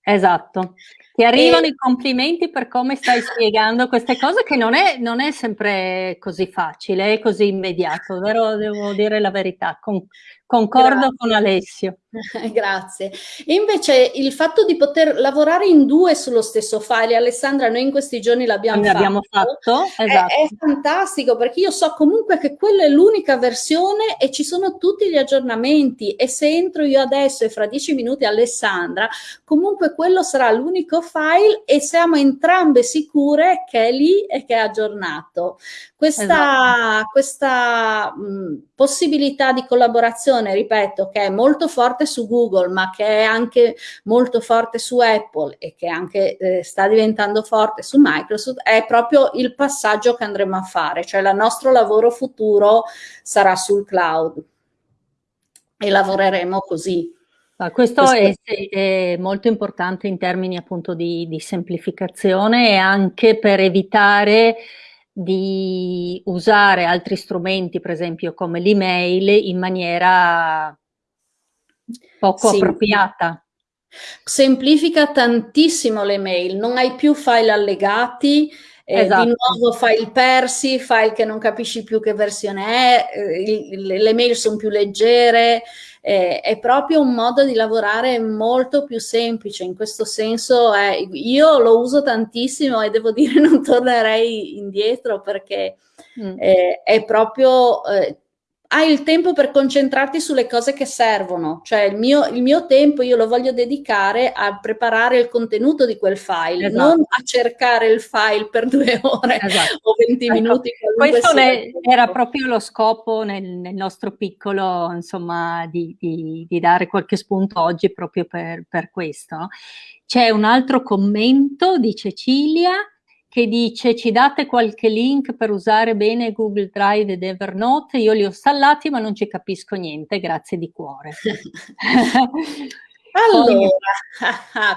Esatto. Ti arrivano e... i complimenti per come stai spiegando queste cose che non è, non è sempre così facile, è così immediato, vero? Devo dire la verità. Con, Concordo Grazie. con Alessio. [LAUGHS] Grazie. E invece il fatto di poter lavorare in due sullo stesso file, Alessandra, noi in questi giorni l'abbiamo fatto, fatto esatto. è, è, fantastico perché io so comunque che quella è l'unica versione e ci sono tutti gli aggiornamenti e se entro io adesso e fra dieci minuti Alessandra, comunque quello sarà l'unico file e siamo entrambe sicure che è lì e che è aggiornato. Questa, esatto. questa mh, possibilità di collaborazione, ripeto, che è molto forte su Google, ma che è anche molto forte su Apple e che anche eh, sta diventando forte su Microsoft, è proprio il passaggio che andremo a fare, cioè il nostro lavoro futuro sarà sul cloud e lavoreremo così. Questo, questo è, è, molto importante in termini appunto di, di semplificazione e anche per evitare di usare altri strumenti, per esempio come l'email, in maniera poco sì. appropriata. Semplifica tantissimo le mail, non hai più file allegati, eh, esatto. di nuovo file persi, file che non capisci più che versione è, eh, le, mail sono più leggere, eh, è proprio un modo di lavorare molto più semplice, in questo senso io lo uso tantissimo e devo [LAUGHS] dire non tornerei indietro perché mm. eh, è proprio eh, hai il tempo per concentrarti sulle cose che servono, cioè il mio, il mio, tempo io lo voglio dedicare a preparare il contenuto di quel file, esatto. non a cercare il file per due ore esatto. o 20 ecco, minuti. Questo ne, era proprio lo scopo nel, nel nostro piccolo, insomma, di, di, di, dare qualche spunto oggi proprio per, per questo. C'è un altro commento di Cecilia che dice ci date qualche link per usare bene Google Drive ed Evernote, io li ho installati ma non ci capisco niente, grazie di cuore. [LAUGHS] Allora,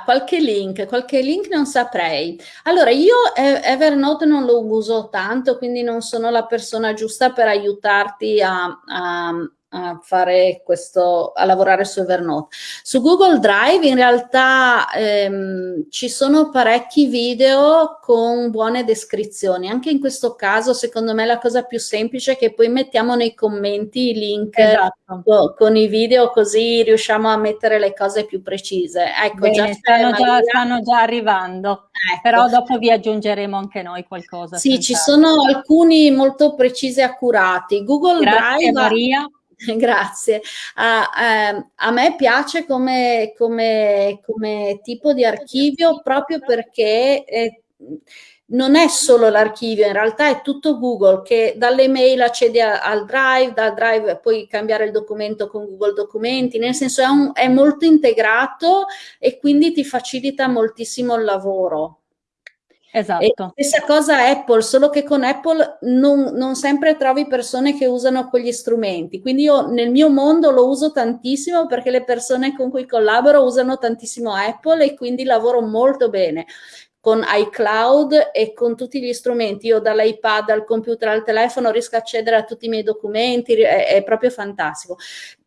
qualche link, qualche link non saprei. Allora, io Evernote non lo uso tanto, quindi non sono la persona giusta per aiutarti a, a a fare questo, a lavorare su Evernote. Su Google Drive in realtà ehm, ci sono parecchi video con buone descrizioni. Anche in questo caso, secondo me, la cosa più semplice è che poi mettiamo nei commenti i link esatto. con, con, i video, così riusciamo a mettere le cose più precise. Ecco, Bene, già stanno, già, stanno, già, arrivando, ecco. però dopo vi aggiungeremo anche noi qualcosa. Sì, ci sono alcuni molto precisi e accurati. Google Grazie, Drive... Maria. [LAUGHS] Grazie. Uh, uh, a me piace come, come, come, tipo di archivio proprio perché eh, non è solo l'archivio, in realtà è tutto Google che dalle mail accede a, al Drive, dal Drive puoi cambiare il documento con Google Documenti, nel senso è, un, è molto integrato e quindi ti facilita moltissimo il lavoro. Esatto. E stessa cosa Apple, solo che con Apple non, non, sempre trovi persone che usano quegli strumenti. Quindi io nel mio mondo lo uso tantissimo perché le persone con cui collaboro usano tantissimo Apple e quindi lavoro molto bene con iCloud e con tutti gli strumenti. Io dall'iPad al computer al telefono riesco a accedere a tutti i miei documenti, è, è proprio fantastico.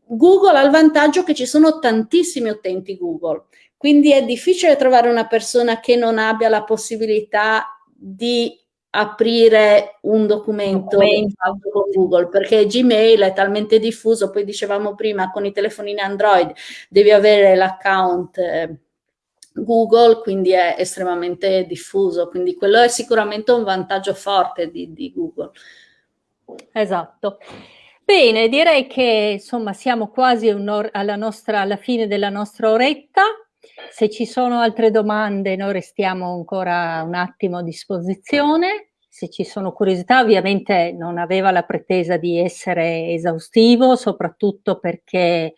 Google ha il vantaggio che ci sono tantissimi utenti Google quindi è difficile trovare una persona che non abbia la possibilità di aprire un documento, documento. con Google perché Gmail è talmente diffuso, poi dicevamo prima con i telefonini Android devi avere l'account eh, Google, quindi è estremamente diffuso, quindi quello è sicuramente un vantaggio forte di, di Google. Esatto. Bene, direi che insomma siamo quasi alla, nostra, alla fine della nostra oretta. Se ci sono altre domande noi restiamo ancora un attimo a disposizione. Se ci sono curiosità, ovviamente non aveva la pretesa di essere esaustivo, soprattutto perché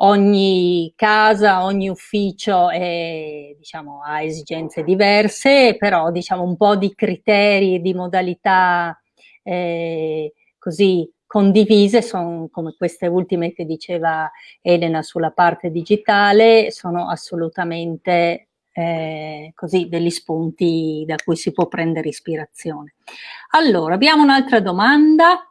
ogni casa, ogni ufficio è, diciamo, ha esigenze diverse, però diciamo un po' di criteri e di modalità eh, così condivise, sono come queste ultime che diceva Elena sulla parte digitale, sono assolutamente eh, così degli spunti da cui si può prendere ispirazione. Allora, abbiamo un'altra domanda.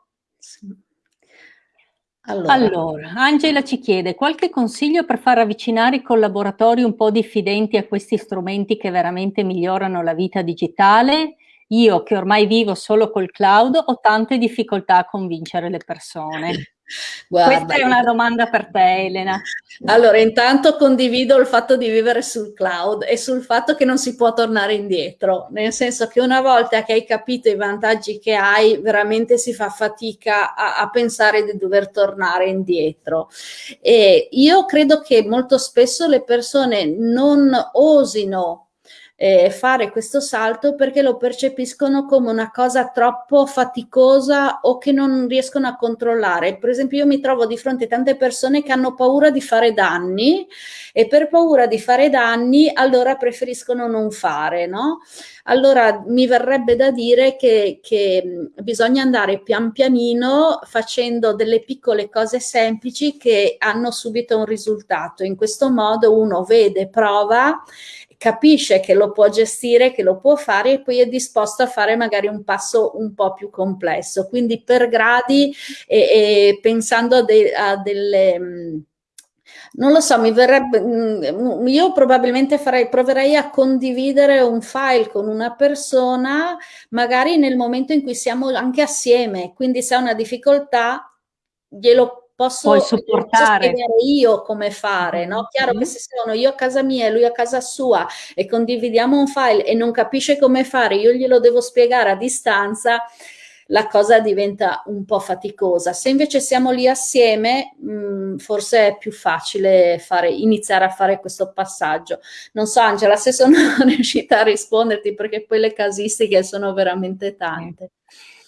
Allora. allora. Angela ci chiede qualche consiglio per far avvicinare i collaboratori un po' diffidenti a questi strumenti che veramente migliorano la vita digitale? Io che ormai vivo solo col cloud ho tante difficoltà a convincere le persone. [LAUGHS] Guarda, Questa è una domanda per te, Elena. Allora, intanto condivido il fatto di vivere sul cloud e sul fatto che non si può tornare indietro, nel senso che una volta che hai capito i vantaggi che hai, veramente si fa fatica a, a pensare di dover tornare indietro. E io credo che molto spesso le persone non osino eh, fare questo salto perché lo percepiscono come una cosa troppo faticosa o che non riescono a controllare. Per esempio io mi trovo di fronte a tante persone che hanno paura di fare danni e per paura di fare danni allora preferiscono non fare, no? Allora mi verrebbe da dire che, che bisogna andare pian pianino facendo delle piccole cose semplici che hanno subito un risultato. In questo modo uno vede, prova capisce che lo può gestire, che lo può fare e poi è disposto a fare magari un passo un po' più complesso. Quindi per gradi e, e pensando a, de, a delle... Mm, non lo so, mi verrebbe, mm, io probabilmente farei, proverei a condividere un file con una persona, magari nel momento in cui siamo anche assieme, quindi se ha una difficoltà glielo posso, posso io come fare, no? Chiaro mm-hmm. che se sono io a casa mia e lui a casa sua e condividiamo un file e non capisce come fare, io glielo devo spiegare a distanza, la cosa diventa un po' faticosa. Se invece siamo lì assieme, mh, mm, forse è più facile fare, iniziare a fare questo passaggio. Non so Angela se sono [LAUGHS] riuscita a risponderti perché poi le casistiche sono veramente tante.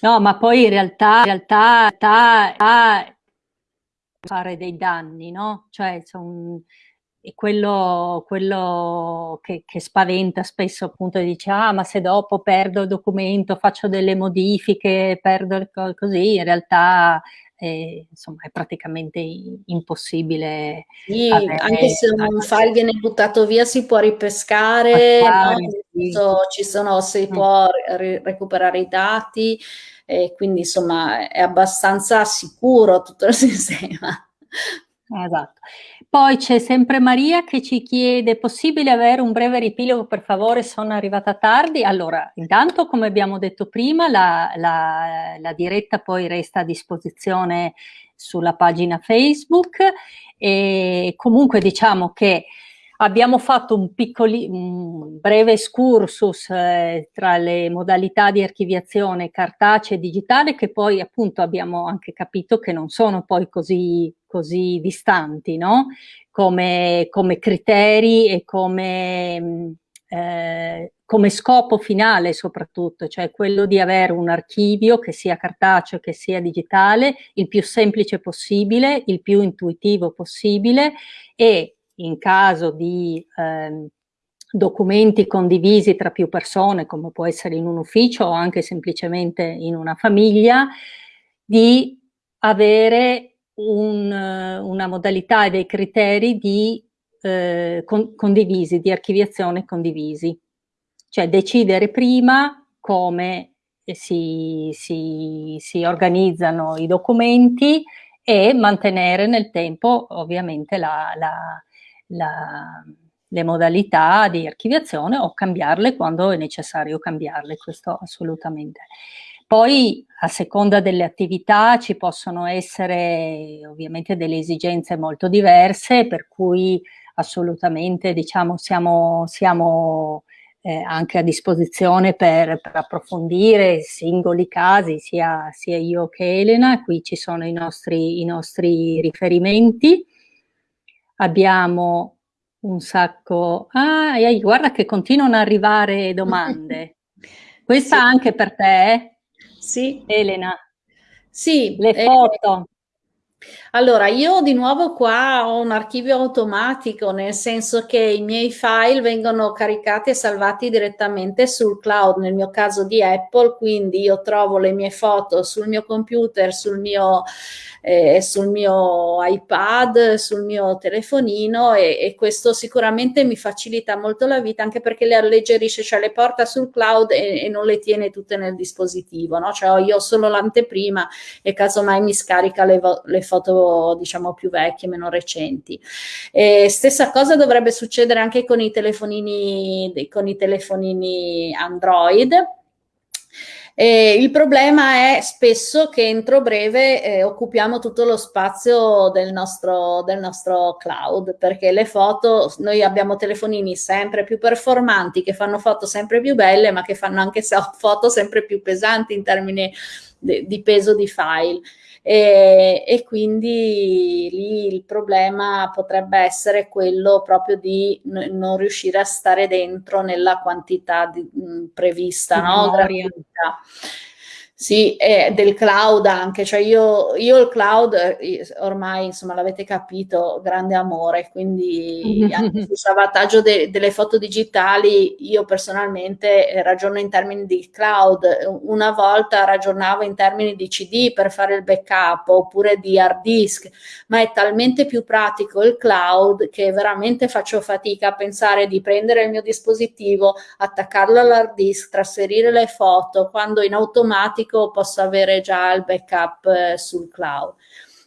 No, ma poi in realtà, in realtà, in realtà fare dei danni, no? Cioè, son, e quello, quello che, che, spaventa spesso appunto dice ah ma se dopo perdo il documento faccio delle modifiche perdo cose così in realtà eh, insomma è praticamente impossibile sì, anche se un file viene buttato via si può ripescare no? sì. ci sono si mm. può recuperare i dati e quindi insomma è abbastanza sicuro tutto il [LAUGHS] sistema esatto poi c'è sempre Maria che ci chiede, possibile avere un breve riepilogo per favore, sono arrivata tardi? Allora, intanto come abbiamo detto prima, la, la, la diretta poi resta a disposizione sulla pagina Facebook e comunque diciamo che abbiamo fatto un, piccoli, un breve excursus eh, tra le modalità di archiviazione cartacea e digitale che poi appunto abbiamo anche capito che non sono poi così così distanti, no? come, come criteri e come, mm, eh, come scopo finale soprattutto, cioè quello di avere un archivio che sia cartaceo, che sia digitale, il più semplice possibile, il più intuitivo possibile e in caso di eh, documenti condivisi tra più persone, come può essere in un ufficio o anche semplicemente in una famiglia, di avere un, una modalità e dei criteri di eh, con, condivisi, di archiviazione condivisi. Cioè decidere prima come si, si, si organizzano i documenti e mantenere nel tempo ovviamente la, la, la, le modalità di archiviazione o cambiarle quando è necessario cambiarle, questo assolutamente. Poi a seconda delle attività ci possono essere ovviamente delle esigenze molto diverse, per cui assolutamente diciamo siamo, siamo eh, anche a disposizione per, per, approfondire singoli casi, sia, sia, io che Elena, qui ci sono i nostri, i nostri riferimenti. Abbiamo un sacco... Ah, guarda che continuano ad arrivare domande. [LAUGHS] Questa sì. anche per te, eh? Sì. Elena. Sì. Le eh, foto. Eh, allora, io di nuovo qua ho un archivio automatico, nel senso che i miei file vengono caricati e salvati direttamente sul cloud, nel mio caso di Apple, quindi io trovo le mie foto sul mio computer, sul mio eh, sul mio iPad, sul mio telefonino e, e, questo sicuramente mi facilita molto la vita anche perché le alleggerisce, cioè le porta sul cloud e, e non le tiene tutte nel dispositivo, no? Cioè io ho solo l'anteprima e casomai mi scarica le, le, foto diciamo più vecchie, meno recenti. E stessa cosa dovrebbe succedere anche con i telefonini, con i telefonini Android eh, il problema è spesso che entro breve eh, occupiamo tutto lo spazio del nostro, del nostro cloud, perché le foto, noi abbiamo telefonini sempre più performanti, che fanno foto sempre più belle, ma che fanno anche foto sempre più pesanti in termini di, di peso di file e, e, quindi lì il problema potrebbe essere quello proprio di non riuscire a stare dentro nella quantità di, mh, prevista, no? Gratuita. Sì, e del cloud anche, cioè io, io il cloud ormai insomma l'avete capito, grande amore, quindi [LAUGHS] anche sul salvataggio de, delle foto digitali io personalmente eh, ragiono in termini di cloud, una volta ragionavo in termini di CD per fare il backup oppure di hard disk, ma è talmente più pratico il cloud che veramente faccio fatica a pensare di prendere il mio dispositivo, attaccarlo all'hard disk, trasferire le foto, quando in automatico automatico posso avere già il backup eh, sul cloud.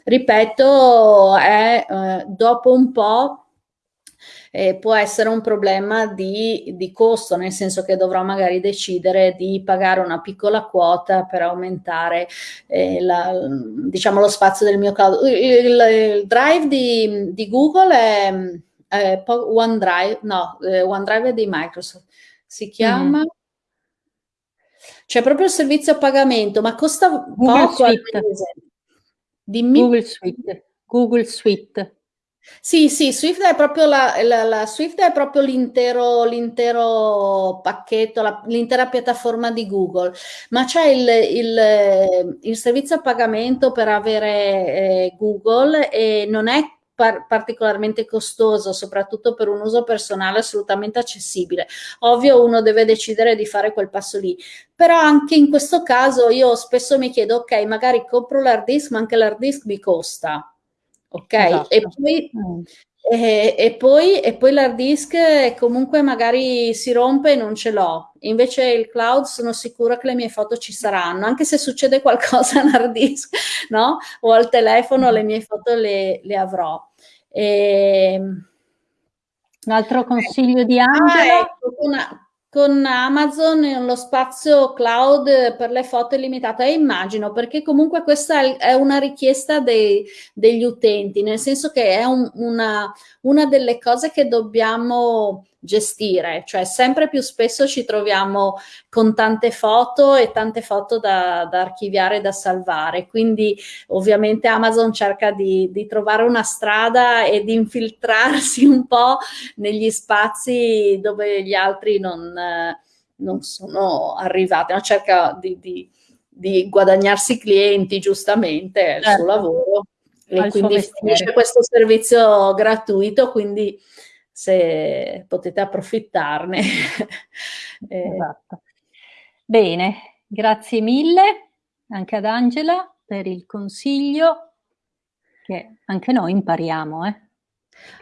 Ripeto, è, eh, dopo un po' eh, può essere un problema di, di, costo, nel senso che dovrò magari decidere di pagare una piccola quota per aumentare eh, la, diciamo, lo spazio del mio cloud. Il, il, il drive di, di, Google è, è OneDrive, no, eh, OneDrive è di Microsoft, si chiama... Mm C'è proprio il servizio a pagamento, ma costa Google poco al Suite. mese. Dimmi. Google Suite. Google Suite. Sì, sì, Swift è proprio la, la, la Swift è proprio l'intero, l'intero pacchetto, l'intera piattaforma di Google, ma c'è il, il, il, servizio a pagamento per avere eh, Google e non è par particolarmente costoso, soprattutto per un uso personale assolutamente accessibile. Ovvio uno deve decidere di fare quel passo lì, però anche in questo caso io spesso mi chiedo, ok, magari compro l'hard disk, ma anche l'hard disk mi costa ok? Esatto. E poi, mm. E, e poi, e poi l'hard disk comunque magari si rompe e non ce l'ho. Invece il cloud sono sicura che le mie foto ci saranno, anche se succede [LAUGHS] qualcosa all'hard disk, no? O al telefono le mie foto le, le avrò. E... Un altro consiglio di Angela? Ah, ecco, una, con Amazon lo spazio cloud per le foto è limitato e immagino perché comunque questa è una richiesta dei, degli utenti, nel senso che è un, una, una delle cose che dobbiamo gestire, cioè sempre più spesso ci troviamo con tante foto e tante foto da, da archiviare e da salvare, quindi ovviamente Amazon cerca di, di, trovare una strada e di infiltrarsi un po' negli spazi dove gli altri non, non sono arrivati, no? cerca di, di, di, guadagnarsi clienti giustamente, è il certo. suo lavoro e quindi finisce questo servizio gratuito, quindi se potete approfittarne. [LAUGHS] eh. esatto. Bene, grazie mille anche ad Angela per il consiglio che anche noi impariamo. Eh.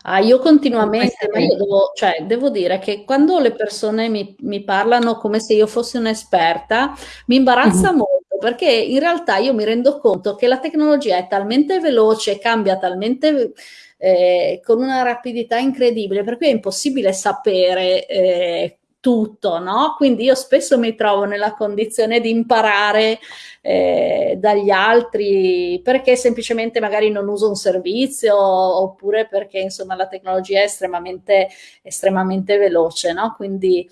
Ah, io continuamente, ma io devo, cioè, devo dire che quando le persone mi, mi parlano come se io fossi un'esperta, mi imbarazza mm -hmm. molto perché in realtà io mi rendo conto che la tecnologia è talmente veloce, cambia talmente eh, con una rapidità incredibile, per cui è impossibile sapere eh, tutto, no? Quindi io spesso mi trovo nella condizione di imparare eh, dagli altri perché semplicemente magari non uso un servizio oppure perché insomma la tecnologia è estremamente, estremamente veloce, no? Quindi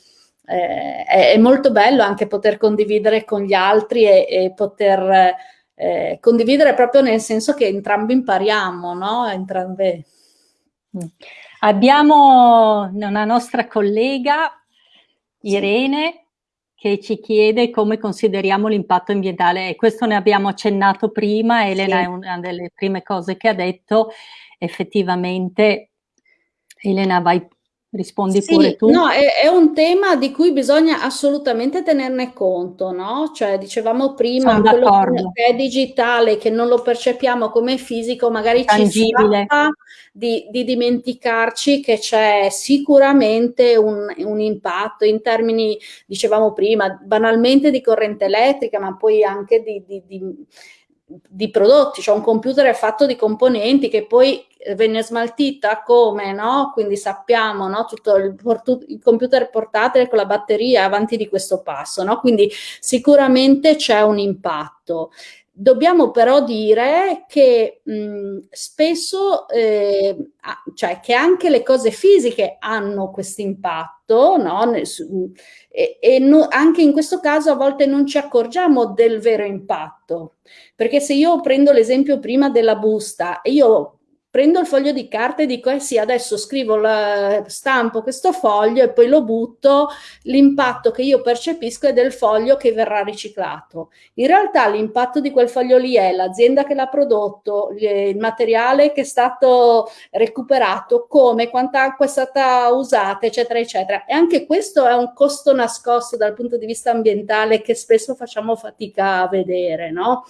eh, è, è, molto bello anche poter condividere con gli altri e, e poter eh, condividere proprio nel senso che entrambi impariamo, no? Entrambe. Mm. Abbiamo una nostra collega, Irene, che ci chiede come consideriamo l'impatto ambientale e questo ne abbiamo accennato prima, Elena sì. è una delle prime cose che ha detto, effettivamente Elena vai Rispondi sì, pure tu. No, è, è, un tema di cui bisogna assolutamente tenerne conto, no? Cioè, dicevamo prima, quello che è digitale, che non lo percepiamo come fisico, magari Tangibile. ci scappa di, di dimenticarci che c'è sicuramente un, un, impatto in termini, dicevamo prima, banalmente di corrente elettrica, ma poi anche di, di, di di prodotti, cioè un computer è fatto di componenti che poi venne smaltita come, no? Quindi sappiamo, no? Tutto il, il computer portatile con la batteria avanti di questo passo, no? Quindi sicuramente c'è un impatto. Dobbiamo però dire che mh, spesso, eh, cioè che anche le cose fisiche hanno questo impatto, no? E, e no, anche in questo caso a volte non ci accorgiamo del vero impatto. Perché se io prendo l'esempio prima della busta io prendo il foglio di carta e dico, eh sì, adesso scrivo, la, stampo questo foglio e poi lo butto, l'impatto che io percepisco è del foglio che verrà riciclato. In realtà l'impatto di quel foglio lì è l'azienda che l'ha prodotto, il materiale che è stato recuperato, come, quanta acqua è stata usata, eccetera, eccetera. E anche questo è un costo nascosto dal punto di vista ambientale che spesso facciamo fatica a vedere, no?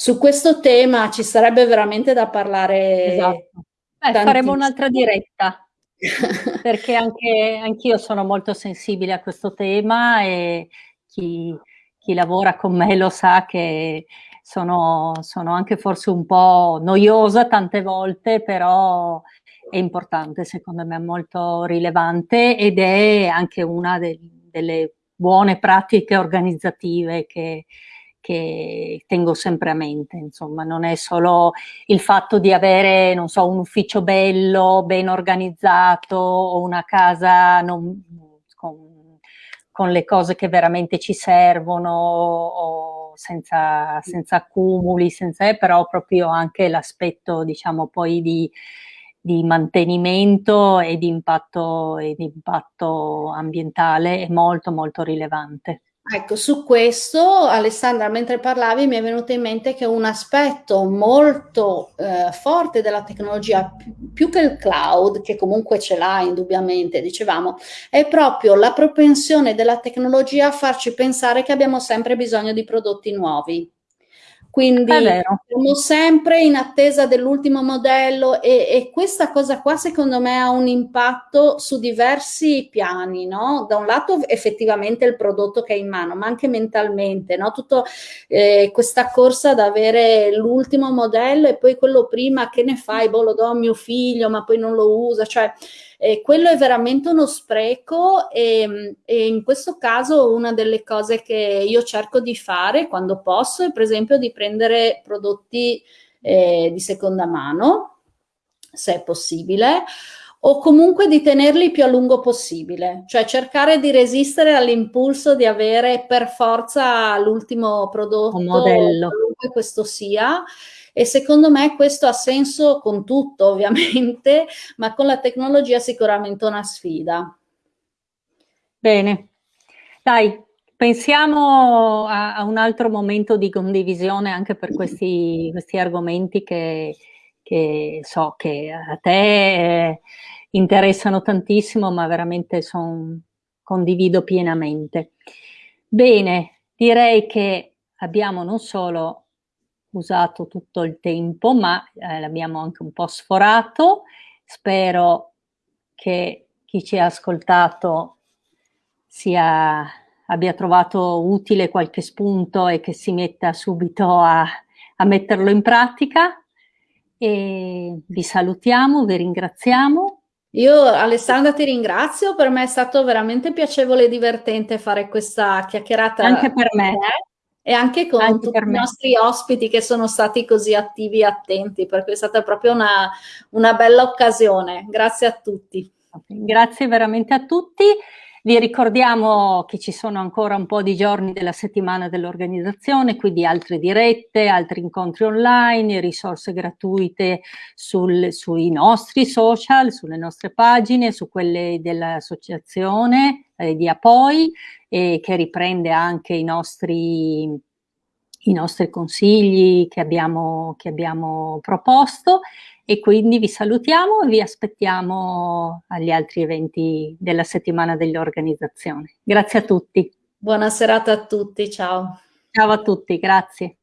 Su questo tema ci sarebbe veramente da parlare. Esatto. Eh, faremo un'altra diretta, [LAUGHS] perché anche anch'io sono molto sensibile a questo tema e chi, chi lavora con me lo sa che sono, sono, anche forse un po' noiosa tante volte, però è importante, secondo me è molto rilevante ed è anche una de delle buone pratiche organizzative che, che tengo sempre a mente, insomma, non è solo il fatto di avere, non so, un ufficio bello, ben organizzato o una casa non, con, con le cose che veramente ci servono, senza, senza, accumuli, senza, però proprio anche l'aspetto, diciamo, poi di, di mantenimento e di impatto, e di impatto ambientale è molto molto rilevante. Ecco, su questo, Alessandra, mentre parlavi mi è venuto in mente che un aspetto molto eh, forte della tecnologia, più, che il cloud, che comunque ce l'ha indubbiamente, dicevamo, è proprio la propensione della tecnologia a farci pensare che abbiamo sempre bisogno di prodotti nuovi. Quindi siamo sempre in attesa dell'ultimo modello e, e, questa cosa qua secondo me ha un impatto su diversi piani, no? Da un lato effettivamente il prodotto che è in mano, ma anche mentalmente, no? Tutta eh, questa corsa ad avere l'ultimo modello e poi quello prima che ne fai, boh lo do a mio figlio ma poi non lo usa, cioè eh, quello è veramente uno spreco e, e, in questo caso una delle cose che io cerco di fare quando posso è per esempio di prendere prodotti eh, di seconda mano, se è possibile, o comunque di tenerli più a lungo possibile, cioè cercare di resistere all'impulso di avere per forza l'ultimo prodotto, Un modello. qualunque questo sia, e secondo me questo ha senso con tutto ovviamente, [LAUGHS] ma con la tecnologia sicuramente una sfida. Bene, dai, pensiamo a, a un altro momento di condivisione anche per questi, questi argomenti che, che, so che a te eh, interessano tantissimo, ma veramente son, condivido pienamente. Bene, direi che abbiamo non solo usato tutto il tempo, ma eh, l'abbiamo anche un po' sforato. Spero che chi ci ha ascoltato sia, abbia trovato utile qualche spunto e che si metta subito a, a metterlo in pratica. E vi salutiamo, vi ringraziamo. Io Alessandra ti ringrazio, per me è stato veramente piacevole e divertente fare questa chiacchierata. Anche per me e anche con anche tutti i nostri ospiti che sono stati così attivi e attenti, perché è stata proprio una, una bella occasione. Grazie a tutti. Grazie veramente a tutti. Vi ricordiamo che ci sono ancora un po' di giorni della settimana dell'organizzazione, quindi altre dirette, altri incontri online, risorse gratuite sul, sui nostri social, sulle nostre pagine, su quelle dell'associazione eh, di Apoi, eh, che riprende anche i nostri, i nostri consigli che abbiamo, che abbiamo proposto e quindi vi salutiamo e vi aspettiamo agli altri eventi della settimana dell'organizzazione. Grazie a tutti. Buona serata a tutti, ciao. Ciao a tutti, grazie.